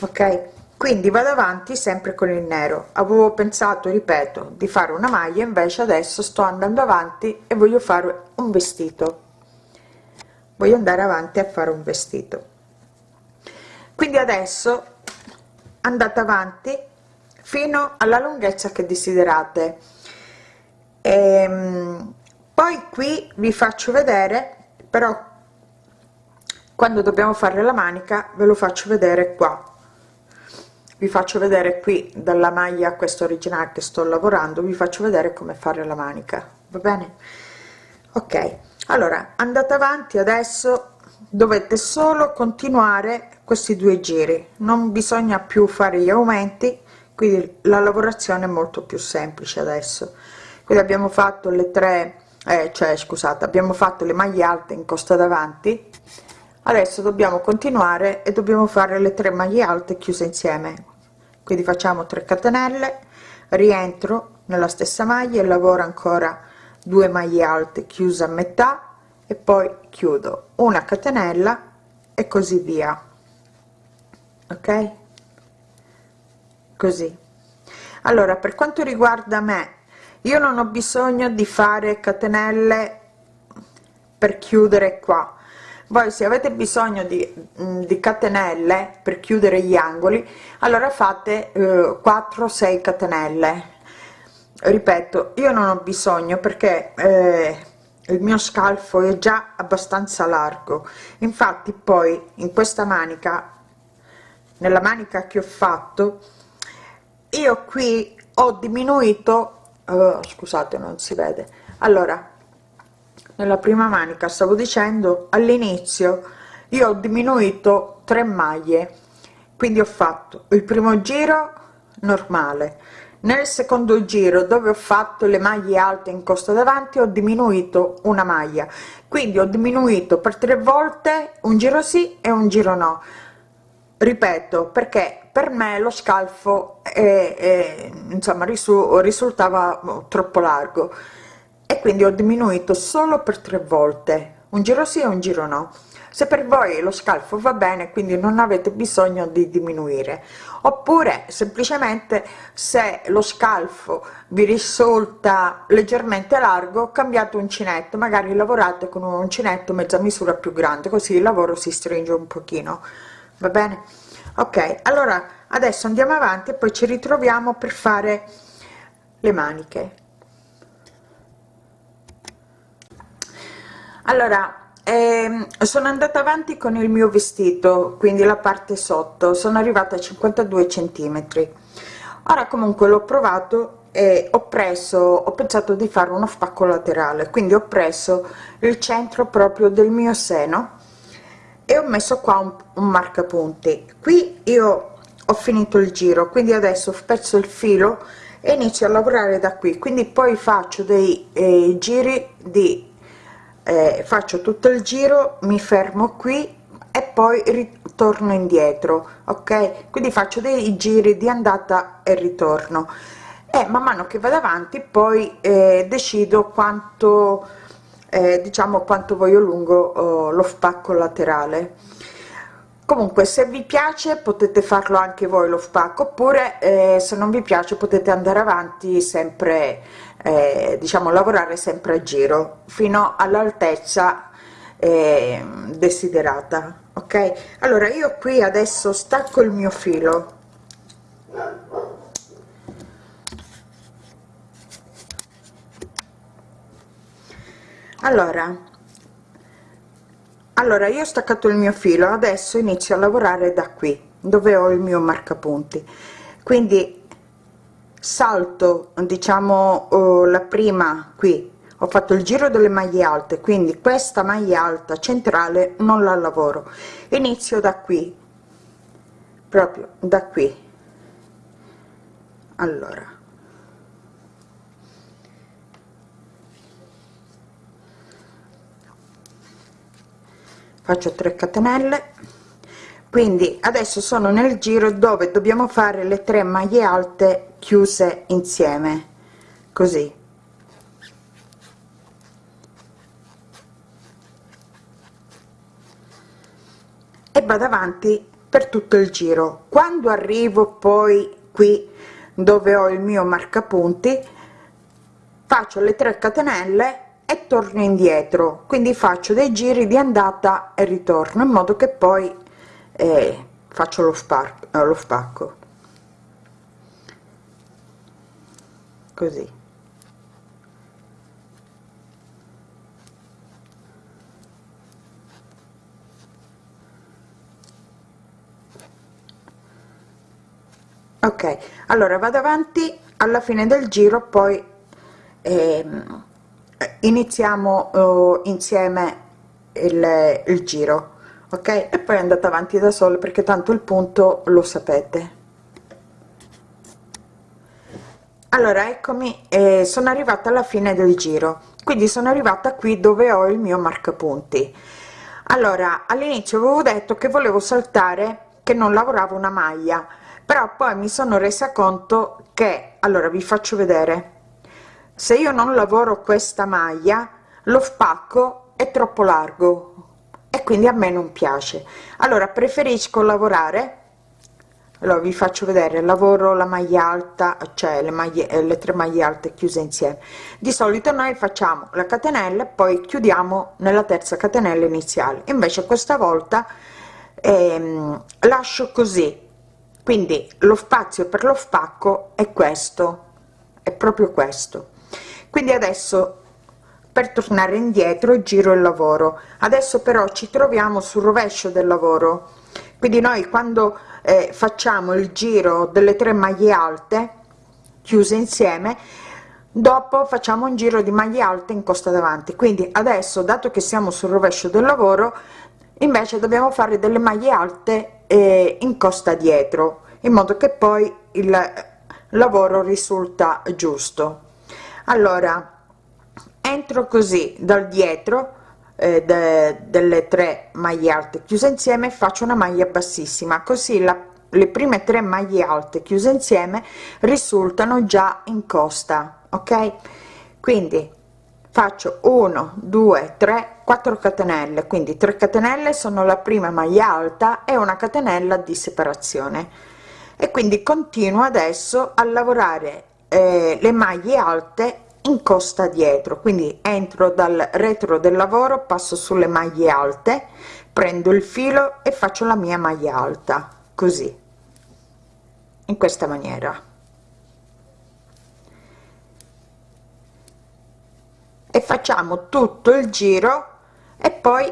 A: Ok quindi vado avanti sempre con il nero. Avevo pensato ripeto di fare una maglia invece adesso sto andando avanti e voglio fare un vestito. Voglio andare avanti a fare un vestito. Quindi adesso andate avanti fino alla lunghezza che desiderate. E, ehm, poi qui vi faccio vedere però quando dobbiamo fare la manica ve lo faccio vedere qua vi faccio vedere qui dalla maglia questa originale che sto lavorando vi faccio vedere come fare la manica va bene? Ok allora andate avanti adesso dovete solo continuare questi due giri non bisogna più fare gli aumenti quindi la lavorazione è molto più semplice adesso. Quindi abbiamo fatto le tre eh, cioè scusate abbiamo fatto le maglie alte in costa davanti adesso dobbiamo continuare e dobbiamo fare le tre maglie alte chiuse insieme quindi facciamo 3 catenelle rientro nella stessa maglia e lavoro ancora 2 maglie alte chiuse a metà e poi chiudo una catenella e così via. Ok? Così. Allora per quanto riguarda me io non ho bisogno di fare catenelle per chiudere qua voi se avete bisogno di, mm, di catenelle per chiudere gli angoli allora fate eh, 4 6 catenelle. Ripeto io non ho bisogno perché eh, il mio scalfo è già abbastanza largo. Infatti poi in questa manica nella manica che ho fatto io qui ho diminuito uh, scusate non si vede. Allora nella prima manica stavo dicendo all'inizio io ho diminuito 3 maglie quindi ho fatto il primo giro normale. Nel secondo giro dove ho fatto le maglie alte in costa davanti ho diminuito una maglia. Quindi ho diminuito per tre volte un giro sì e un giro no. Ripeto perché per me lo scalfo è, è, insomma risultava troppo largo e quindi ho diminuito solo per tre volte. Un giro sì e un giro no. Se per voi lo scalfo va bene quindi non avete bisogno di diminuire. Oppure semplicemente se lo scalfo vi risulta leggermente largo cambiate uncinetto. Magari lavorate con un uncinetto mezza misura più grande così il lavoro si stringe un pochino. Va bene? Ok allora adesso andiamo avanti e poi ci ritroviamo per fare le maniche allora ehm, sono andata avanti con il mio vestito quindi la parte sotto. Sono arrivata a 52 centimetri. Ora comunque l'ho provato e ho preso ho pensato di fare uno spacco laterale. Quindi ho preso il centro proprio del mio seno e ho messo qua un, un marcapunti. Qui io ho finito il giro quindi adesso spezzo il filo e inizio a lavorare da qui. Quindi poi faccio dei eh, giri di eh, faccio tutto il giro mi fermo qui e poi ritorno indietro ok? Quindi faccio dei giri di andata e ritorno. E man mano che vado avanti poi eh, decido quanto eh, diciamo quanto voglio lungo oh, lo spacco laterale comunque se vi piace potete farlo anche voi lo spacco oppure eh, se non vi piace potete andare avanti sempre eh, diciamo lavorare sempre a giro fino all'altezza eh, desiderata ok? Allora io qui adesso stacco il mio filo. Allora allora io ho staccato il mio filo adesso inizio a lavorare da qui dove ho il mio marcapunti. Quindi salto diciamo uh, la prima qui. Ho fatto il giro delle maglie alte quindi questa maglia alta centrale non la lavoro. Inizio da qui proprio da qui. Allora faccio 3 catenelle. Quindi adesso sono nel giro dove dobbiamo fare le tre maglie alte chiuse insieme. Così. E vado avanti per tutto il giro. Quando arrivo poi qui dove ho il mio marcapunti faccio le 3 catenelle e torno indietro. Quindi faccio dei giri di andata e ritorno in modo che poi eh, faccio lo, spar eh, lo spacco. Così. Ok allora vado avanti. Alla fine del giro poi ehm, iniziamo uh, insieme il, il giro ok? E poi andate avanti da solo perché tanto il punto lo sapete. Allora eccomi eh, sono arrivata alla fine del giro. Quindi sono arrivata qui dove ho il mio marcapunti. Allora all'inizio avevo detto che volevo saltare che non lavoravo una maglia però poi mi sono resa conto che allora vi faccio vedere se io non lavoro questa maglia lo spacco è troppo largo e quindi a me non piace. Allora preferisco lavorare allora vi faccio vedere lavoro la maglia alta cioè le maglie eh, le tre maglie alte chiuse insieme. Di solito noi facciamo la catenella poi chiudiamo nella terza catenella iniziale. Invece questa volta ehm, lascio così. Quindi lo spazio per lo spacco è questo è proprio questo quindi adesso per tornare indietro giro il lavoro. Adesso però ci troviamo sul rovescio del lavoro. Quindi noi quando eh, facciamo il giro delle tre maglie alte chiuse insieme dopo facciamo un giro di maglie alte in costa davanti. Quindi adesso dato che siamo sul rovescio del lavoro invece dobbiamo fare delle maglie alte eh, in costa dietro in modo che poi il lavoro risulta giusto allora entro così dal dietro eh, de, delle tre maglie alte chiuse insieme faccio una maglia bassissima. Così la, le prime tre maglie alte chiuse insieme risultano già in costa ok? Quindi faccio 1 2 3 4 catenelle. Quindi 3 catenelle sono la prima maglia alta e una catenella di separazione. E quindi continuo adesso a lavorare eh, le maglie alte in costa dietro. Quindi entro dal retro del lavoro passo sulle maglie alte prendo il filo e faccio la mia maglia alta così in questa maniera. E facciamo tutto il giro e poi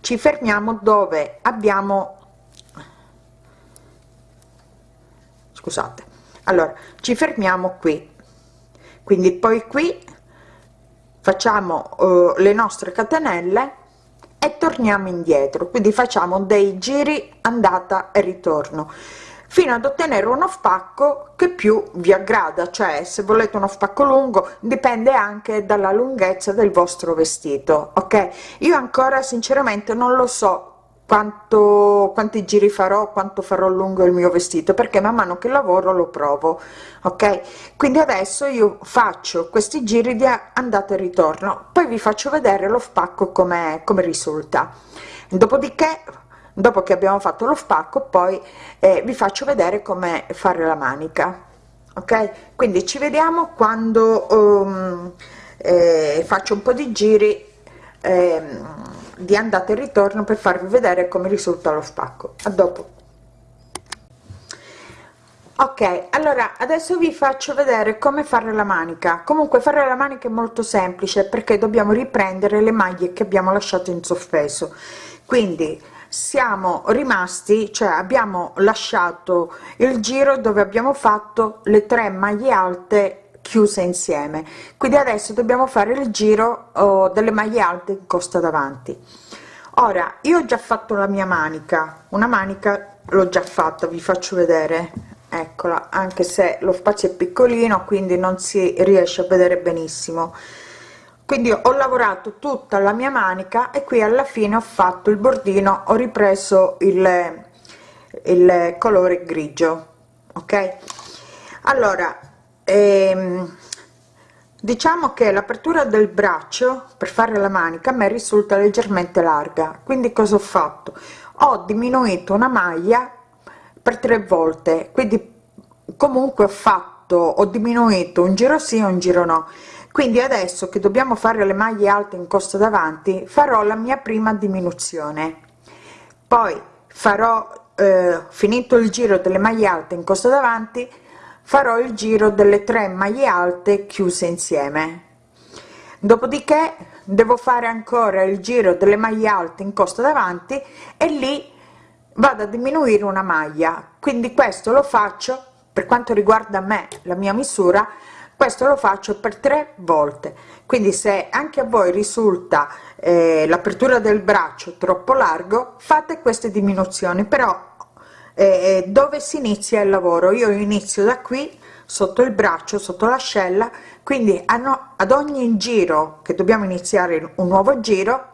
A: ci fermiamo dove abbiamo scusate allora ci fermiamo qui. Quindi poi qui facciamo uh, le nostre catenelle e torniamo indietro. Quindi facciamo dei giri andata e ritorno fino ad ottenere uno spacco che più vi aggrada. Cioè se volete uno spacco lungo dipende anche dalla lunghezza del vostro vestito ok? Io ancora sinceramente non lo so quanto quanti giri farò quanto farò lungo il mio vestito perché man mano che lavoro lo provo ok? Quindi adesso io faccio questi giri di andata e ritorno poi vi faccio vedere lo spacco come come risulta. Dopodiché dopo che abbiamo fatto lo spacco poi eh, vi faccio vedere come fare la manica ok? Quindi ci vediamo quando um, eh, faccio un po di giri eh, di andata e ritorno per farvi vedere come risulta lo spacco. A dopo. Ok allora adesso vi faccio vedere come fare la manica. Comunque fare la manica è molto semplice perché dobbiamo riprendere le maglie che abbiamo lasciato in sospeso. Quindi siamo rimasti cioè abbiamo lasciato il giro dove abbiamo fatto le tre maglie alte chiuse insieme. Quindi adesso dobbiamo fare il giro oh, delle maglie alte in costa davanti. Ora io ho già fatto la mia manica. Una manica l'ho già fatta vi faccio vedere. Eccola anche se lo spazio è piccolino quindi non si riesce a vedere benissimo. Quindi ho lavorato tutta la mia manica e qui alla fine ho fatto il bordino ho ripreso il, il colore grigio ok? Allora ehm, diciamo che l'apertura del braccio per fare la manica a me risulta leggermente larga. Quindi cosa ho fatto? Ho diminuito una maglia per tre volte. Quindi comunque ho fatto ho diminuito un giro sì un giro no. Quindi adesso che dobbiamo fare le maglie alte in costa davanti farò la mia prima diminuzione. Poi farò eh, finito il giro delle maglie alte in costa davanti farò il giro delle tre maglie alte chiuse insieme. Dopodiché devo fare ancora il giro delle maglie alte in costa davanti e lì vado a diminuire una maglia. Quindi questo lo faccio per quanto riguarda me la mia misura questo lo faccio per tre volte. Quindi se anche a voi risulta eh, l'apertura del braccio troppo largo fate queste diminuzioni però eh, dove si inizia il lavoro? Io inizio da qui sotto il braccio sotto l'ascella quindi hanno ad ogni giro che dobbiamo iniziare un nuovo giro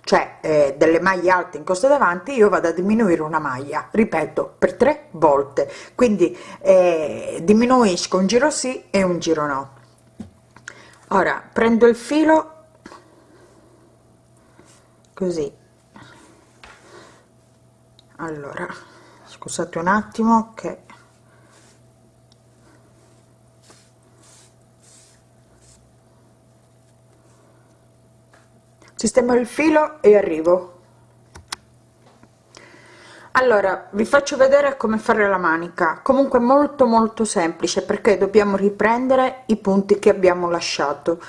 A: cioè eh, delle maglie alte in costa davanti io vado a diminuire una maglia ripeto per tre volte. Quindi eh, diminuisco un giro sì e un giro no. Ora prendo il filo così. Allora scusate un attimo che sistemo il filo e arrivo. Allora vi faccio vedere come fare la manica. Comunque molto molto semplice perché dobbiamo riprendere i punti che abbiamo lasciato.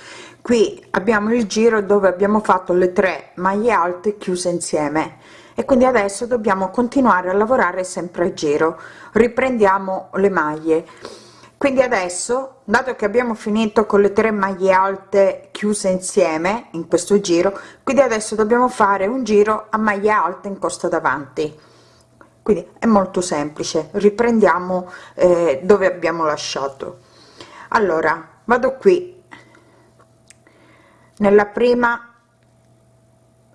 A: Qui abbiamo il giro dove abbiamo fatto le tre maglie alte chiuse insieme e quindi adesso dobbiamo continuare a lavorare sempre a giro. Riprendiamo le maglie. Quindi adesso dato che abbiamo finito con le tre maglie alte chiuse insieme in questo giro quindi adesso dobbiamo fare un giro a maglie alte in costa davanti. Quindi è molto semplice. Riprendiamo eh, dove abbiamo lasciato. Allora vado qui. Nella prima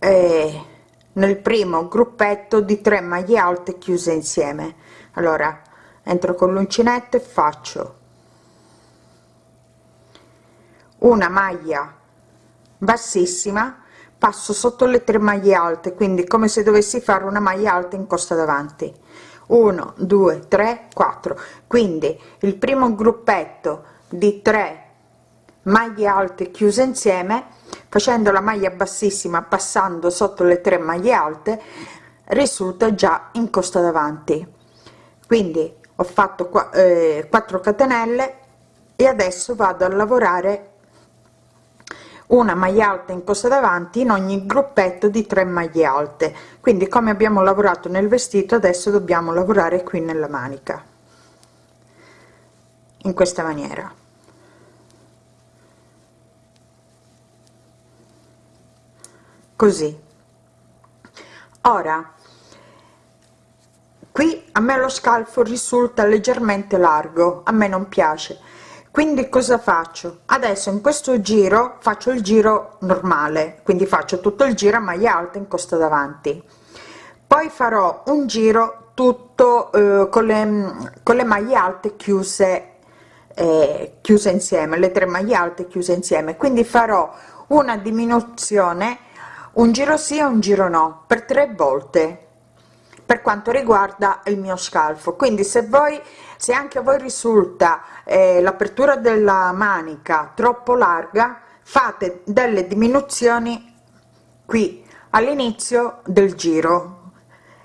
A: eh, nel primo gruppetto di 3 maglie alte chiuse insieme. Allora entro con l'uncinetto e faccio una maglia bassissima passo sotto le tre maglie alte quindi come se dovessi fare una maglia alta in costa davanti. 1 2 3 4 quindi il primo gruppetto di 3 maglie alte chiuse insieme facendo la maglia bassissima passando sotto le tre maglie alte risulta già in costa davanti. Quindi ho fatto qua, eh, 4 catenelle e adesso vado a lavorare una maglia alta in costa davanti in ogni gruppetto di 3 maglie alte. Quindi come abbiamo lavorato nel vestito adesso dobbiamo lavorare qui nella manica. In questa maniera così. Ora qui a me lo scalfo risulta leggermente largo a me non piace. Quindi cosa faccio? Adesso in questo giro faccio il giro normale quindi faccio tutto il giro a maglia alta in costa davanti. Poi farò un giro tutto eh, con le con le maglie alte chiuse eh, chiuse insieme le tre maglie alte chiuse insieme. Quindi farò una diminuzione un giro sì e un giro no per tre volte per quanto riguarda il mio scalfo. Quindi se voi se anche a voi risulta eh, l'apertura della manica troppo larga fate delle diminuzioni qui all'inizio del giro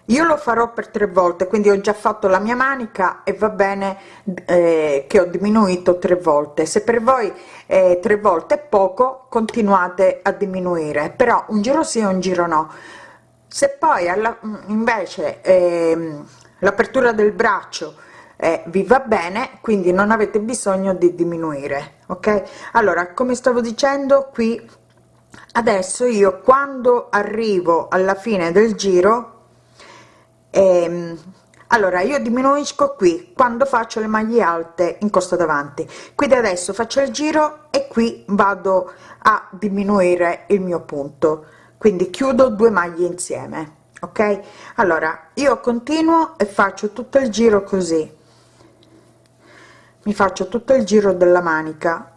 A: io lo farò per tre volte quindi ho già fatto la mia manica e va bene eh, che ho diminuito tre volte. Se per voi eh, tre volte è poco continuate a diminuire però un giro sì un giro no. Se poi alla, invece eh, l'apertura del braccio eh, vi va bene quindi non avete bisogno di diminuire ok? Allora come stavo dicendo qui adesso io quando arrivo alla fine del giro ehm, allora io diminuisco qui quando faccio le maglie alte in costa davanti. Quindi adesso faccio il giro e qui vado a diminuire il mio punto. Quindi chiudo due maglie insieme ok? Allora io continuo e faccio tutto il giro così. Mi faccio tutto il giro della manica.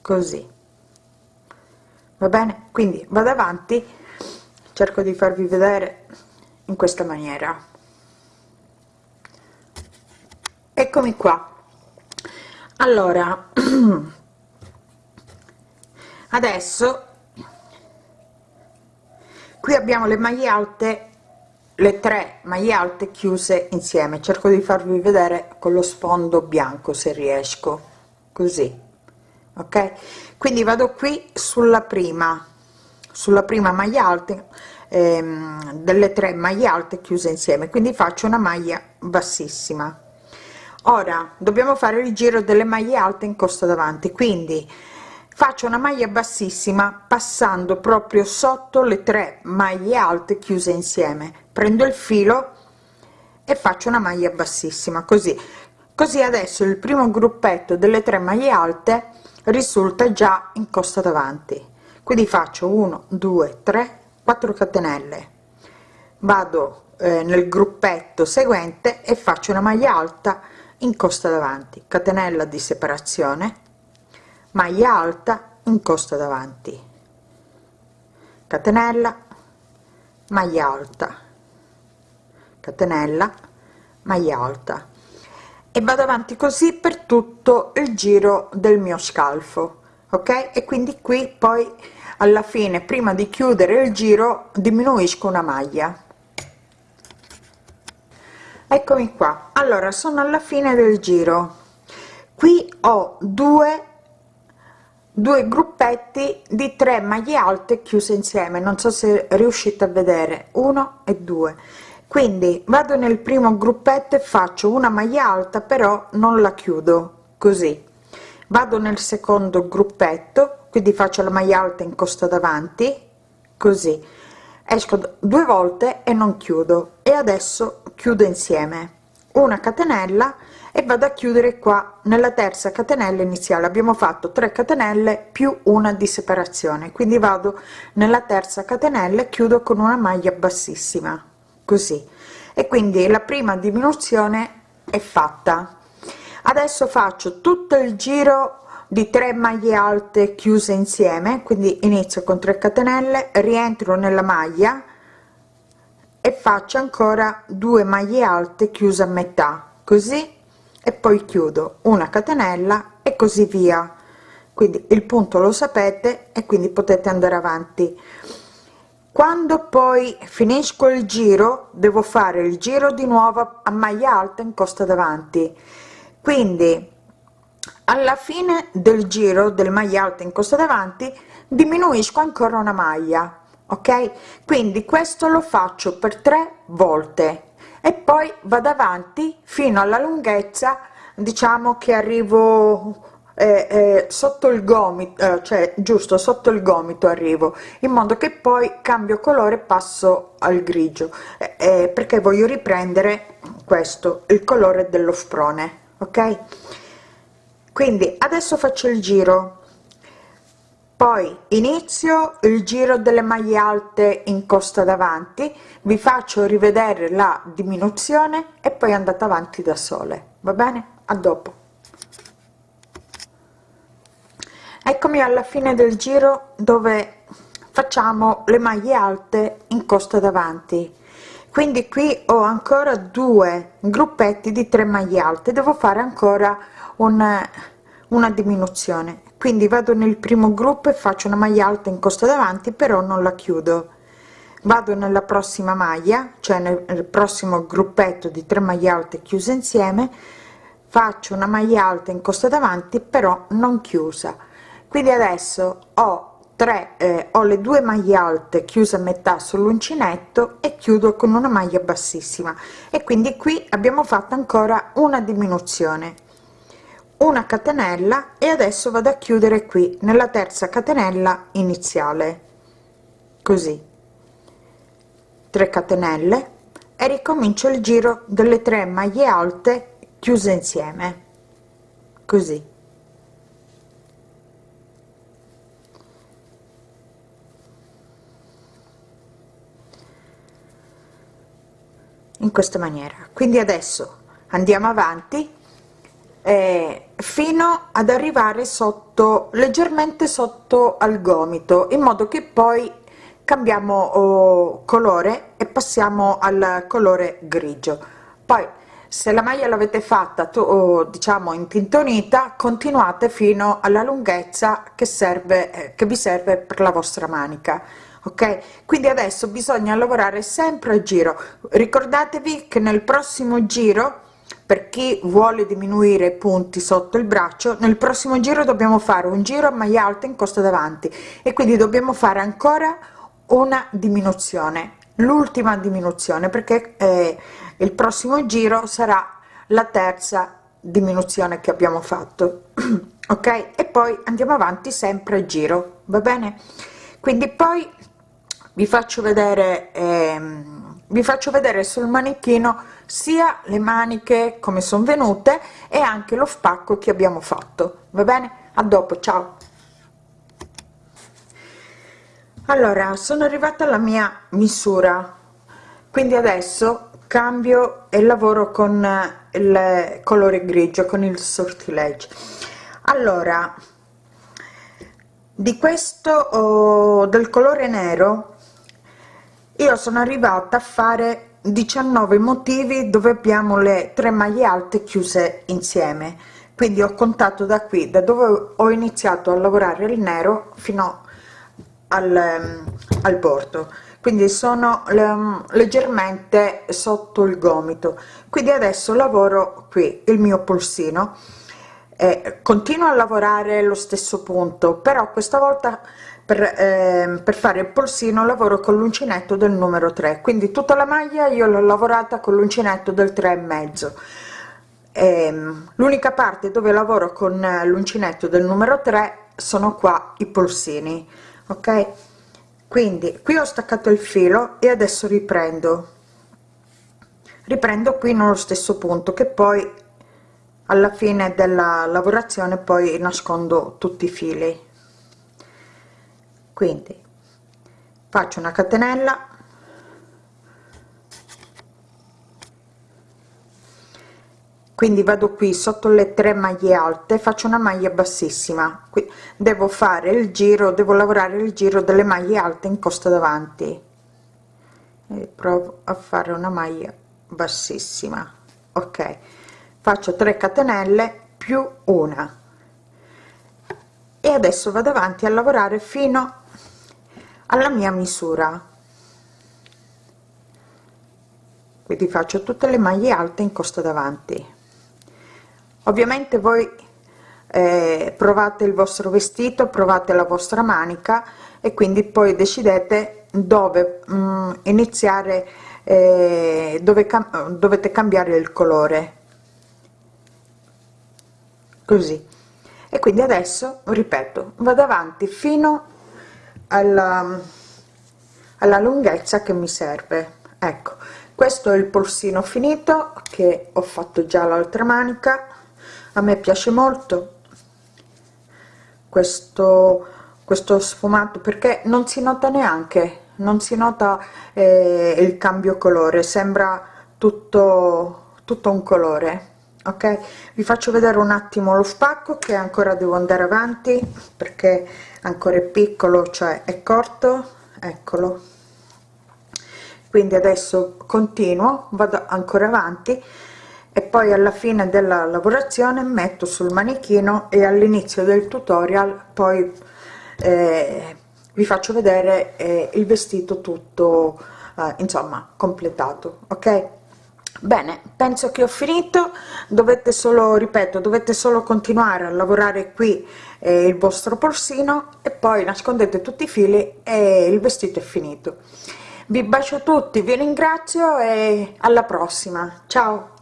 A: Così va bene? Quindi vado avanti. Cerco di farvi vedere in questa maniera. Eccomi qua. Allora (clears throat) adesso qui abbiamo le maglie alte le tre maglie alte chiuse insieme. Cerco di farvi vedere con lo sfondo bianco se riesco. Così ok quindi vado qui sulla prima sulla prima maglia alta ehm, delle tre maglie alte chiuse insieme. Quindi faccio una maglia bassissima. Ora dobbiamo fare il giro delle maglie alte in costa davanti. Quindi faccio una maglia bassissima passando proprio sotto le tre maglie alte chiuse insieme. Prendo il filo e faccio una maglia bassissima così. Così adesso il primo gruppetto delle tre maglie alte risulta già in costa davanti. Quindi faccio 1 2 3 4 catenelle. Vado eh, nel gruppetto seguente e faccio una maglia alta in costa davanti. Catenella di separazione maglia alta in costa davanti. Catenella maglia alta. Catenella maglia alta e vado avanti così per tutto il giro del mio scalfo ok? E quindi qui poi alla fine prima di chiudere il giro diminuisco una maglia. Eccomi qua. Allora sono alla fine del giro. Qui ho due due gruppetti di 3 maglie alte chiuse insieme. Non so se riuscite a vedere. Uno e due quindi vado nel primo gruppetto e faccio una maglia alta però non la chiudo così. Vado nel secondo gruppetto quindi faccio la maglia alta in costa davanti così. Esco due volte e non chiudo. E adesso chiudo insieme. Una catenella e vado a chiudere qua. Nella terza catenella iniziale abbiamo fatto 3 catenelle più una di separazione. Quindi vado nella terza catenella e chiudo con una maglia bassissima così. E quindi la prima diminuzione è fatta. Adesso faccio tutto il giro di 3 maglie alte chiuse insieme quindi inizio con 3 catenelle rientro nella maglia e faccio ancora 2 maglie alte chiuse a metà così e poi chiudo una catenella e così via. Quindi il punto lo sapete e quindi potete andare avanti quando poi finisco il giro devo fare il giro di nuovo a maglia alta in costa davanti. Quindi alla fine del giro del maglia alta in costa davanti diminuisco ancora una maglia ok? Quindi questo lo faccio per tre volte e poi vado avanti fino alla lunghezza diciamo che arrivo eh, eh, sotto il gomito eh, cioè giusto sotto il gomito arrivo in modo che poi cambio colore passo al grigio. Perché voglio riprendere questo il colore dello sprone ok? Quindi adesso faccio il giro. Poi inizio il giro delle maglie alte in costa davanti vi faccio rivedere la diminuzione e poi andate avanti da sole va bene? A dopo eccomi alla fine del giro dove facciamo le maglie alte in costa davanti. Quindi qui ho ancora due gruppetti di 3 maglie alte. Devo fare ancora una, una diminuzione. Quindi vado nel primo gruppo e faccio una maglia alta in costa davanti però non la chiudo. Vado nella prossima maglia cioè nel, prossimo gruppetto di 3 maglie alte chiuse insieme. Faccio una maglia alta in costa davanti però non chiusa quindi adesso ho 3 eh, ho le due maglie alte chiuse a metà sull'uncinetto e chiudo con una maglia bassissima. E quindi qui abbiamo fatto ancora una diminuzione. Una catenella e adesso vado a chiudere qui nella terza catenella iniziale. Così. 3 catenelle e ricomincio il giro delle 3 maglie alte chiuse insieme. Così in questa maniera. Quindi adesso andiamo avanti eh, fino ad arrivare sotto leggermente sotto al gomito in modo che poi cambiamo oh, colore e passiamo al colore grigio. Poi se la maglia l'avete fatta tu, oh, diciamo intintonita continuate fino alla lunghezza che serve eh, che vi serve per la vostra manica ok? Quindi adesso bisogna lavorare sempre a giro. Ricordatevi che nel prossimo giro per chi vuole diminuire i punti sotto il braccio nel prossimo giro dobbiamo fare un giro a maglia alta in costa davanti e quindi dobbiamo fare ancora una diminuzione l'ultima diminuzione perché eh, il prossimo giro sarà la terza diminuzione che abbiamo fatto. (clears throat) Ok? E poi andiamo avanti sempre a giro va bene? Quindi poi vi faccio vedere ehm, vi faccio vedere sul manichino sia le maniche come sono venute e anche lo spacco che abbiamo fatto. Va bene? A dopo ciao. Allora sono arrivata alla mia misura. Quindi adesso cambio e lavoro con il colore grigio con il sortilegge allora di questo oh, del colore nero io sono arrivata a fare 19 motivi dove abbiamo le tre maglie alte chiuse insieme. Quindi ho contato da qui da dove ho iniziato a lavorare il nero fino al, ehm, al bordo. Quindi sono um, leggermente sotto il gomito. Quindi adesso lavoro qui il mio polsino. Eh, continuo a lavorare lo stesso punto però questa volta per, eh, per fare il polsino lavoro con l'uncinetto del numero 3 quindi tutta la maglia io l'ho lavorata con l'uncinetto del 3 e mezzo. Ehm, l'unica parte dove lavoro con l'uncinetto del numero 3 sono qua i polsini ok? Quindi qui ho staccato il filo e adesso riprendo. Riprendo qui nello stesso punto che poi alla fine della lavorazione poi nascondo tutti i fili quindi faccio una catenella. Quindi vado qui sotto le tre maglie alte faccio una maglia bassissima. Qui devo fare il giro devo lavorare il giro delle maglie alte in costa davanti. E provo a fare una maglia bassissima. Ok faccio 3 catenelle più una. E adesso vado avanti a lavorare fino alla mia misura. Quindi faccio tutte le maglie alte in costa davanti. Ovviamente voi eh, provate il vostro vestito provate la vostra manica e quindi poi decidete dove mh, mm, iniziare eh, dove cam dovete cambiare il colore. Così. E quindi adesso ripeto vado avanti fino alla, alla lunghezza che mi serve. Ecco questo è il polsino finito che ho fatto già l'altra manica. A me piace molto questo questo sfumato perché non si nota neanche non si nota eh, il cambio colore sembra tutto tutto un colore ok? Vi faccio vedere un attimo lo spacco che ancora devo andare avanti perché ancora piccolo cioè è corto eccolo. Quindi adesso continuo vado ancora avanti e poi alla fine della lavorazione metto sul manichino e all'inizio del tutorial poi eh, vi faccio vedere eh, il vestito tutto eh, insomma completato ok? Bene penso che ho finito. Dovete solo ripeto dovete solo continuare a lavorare qui il vostro polsino e poi nascondete tutti i fili e il vestito è finito. Vi bacio tutti vi ringrazio e alla prossima. Ciao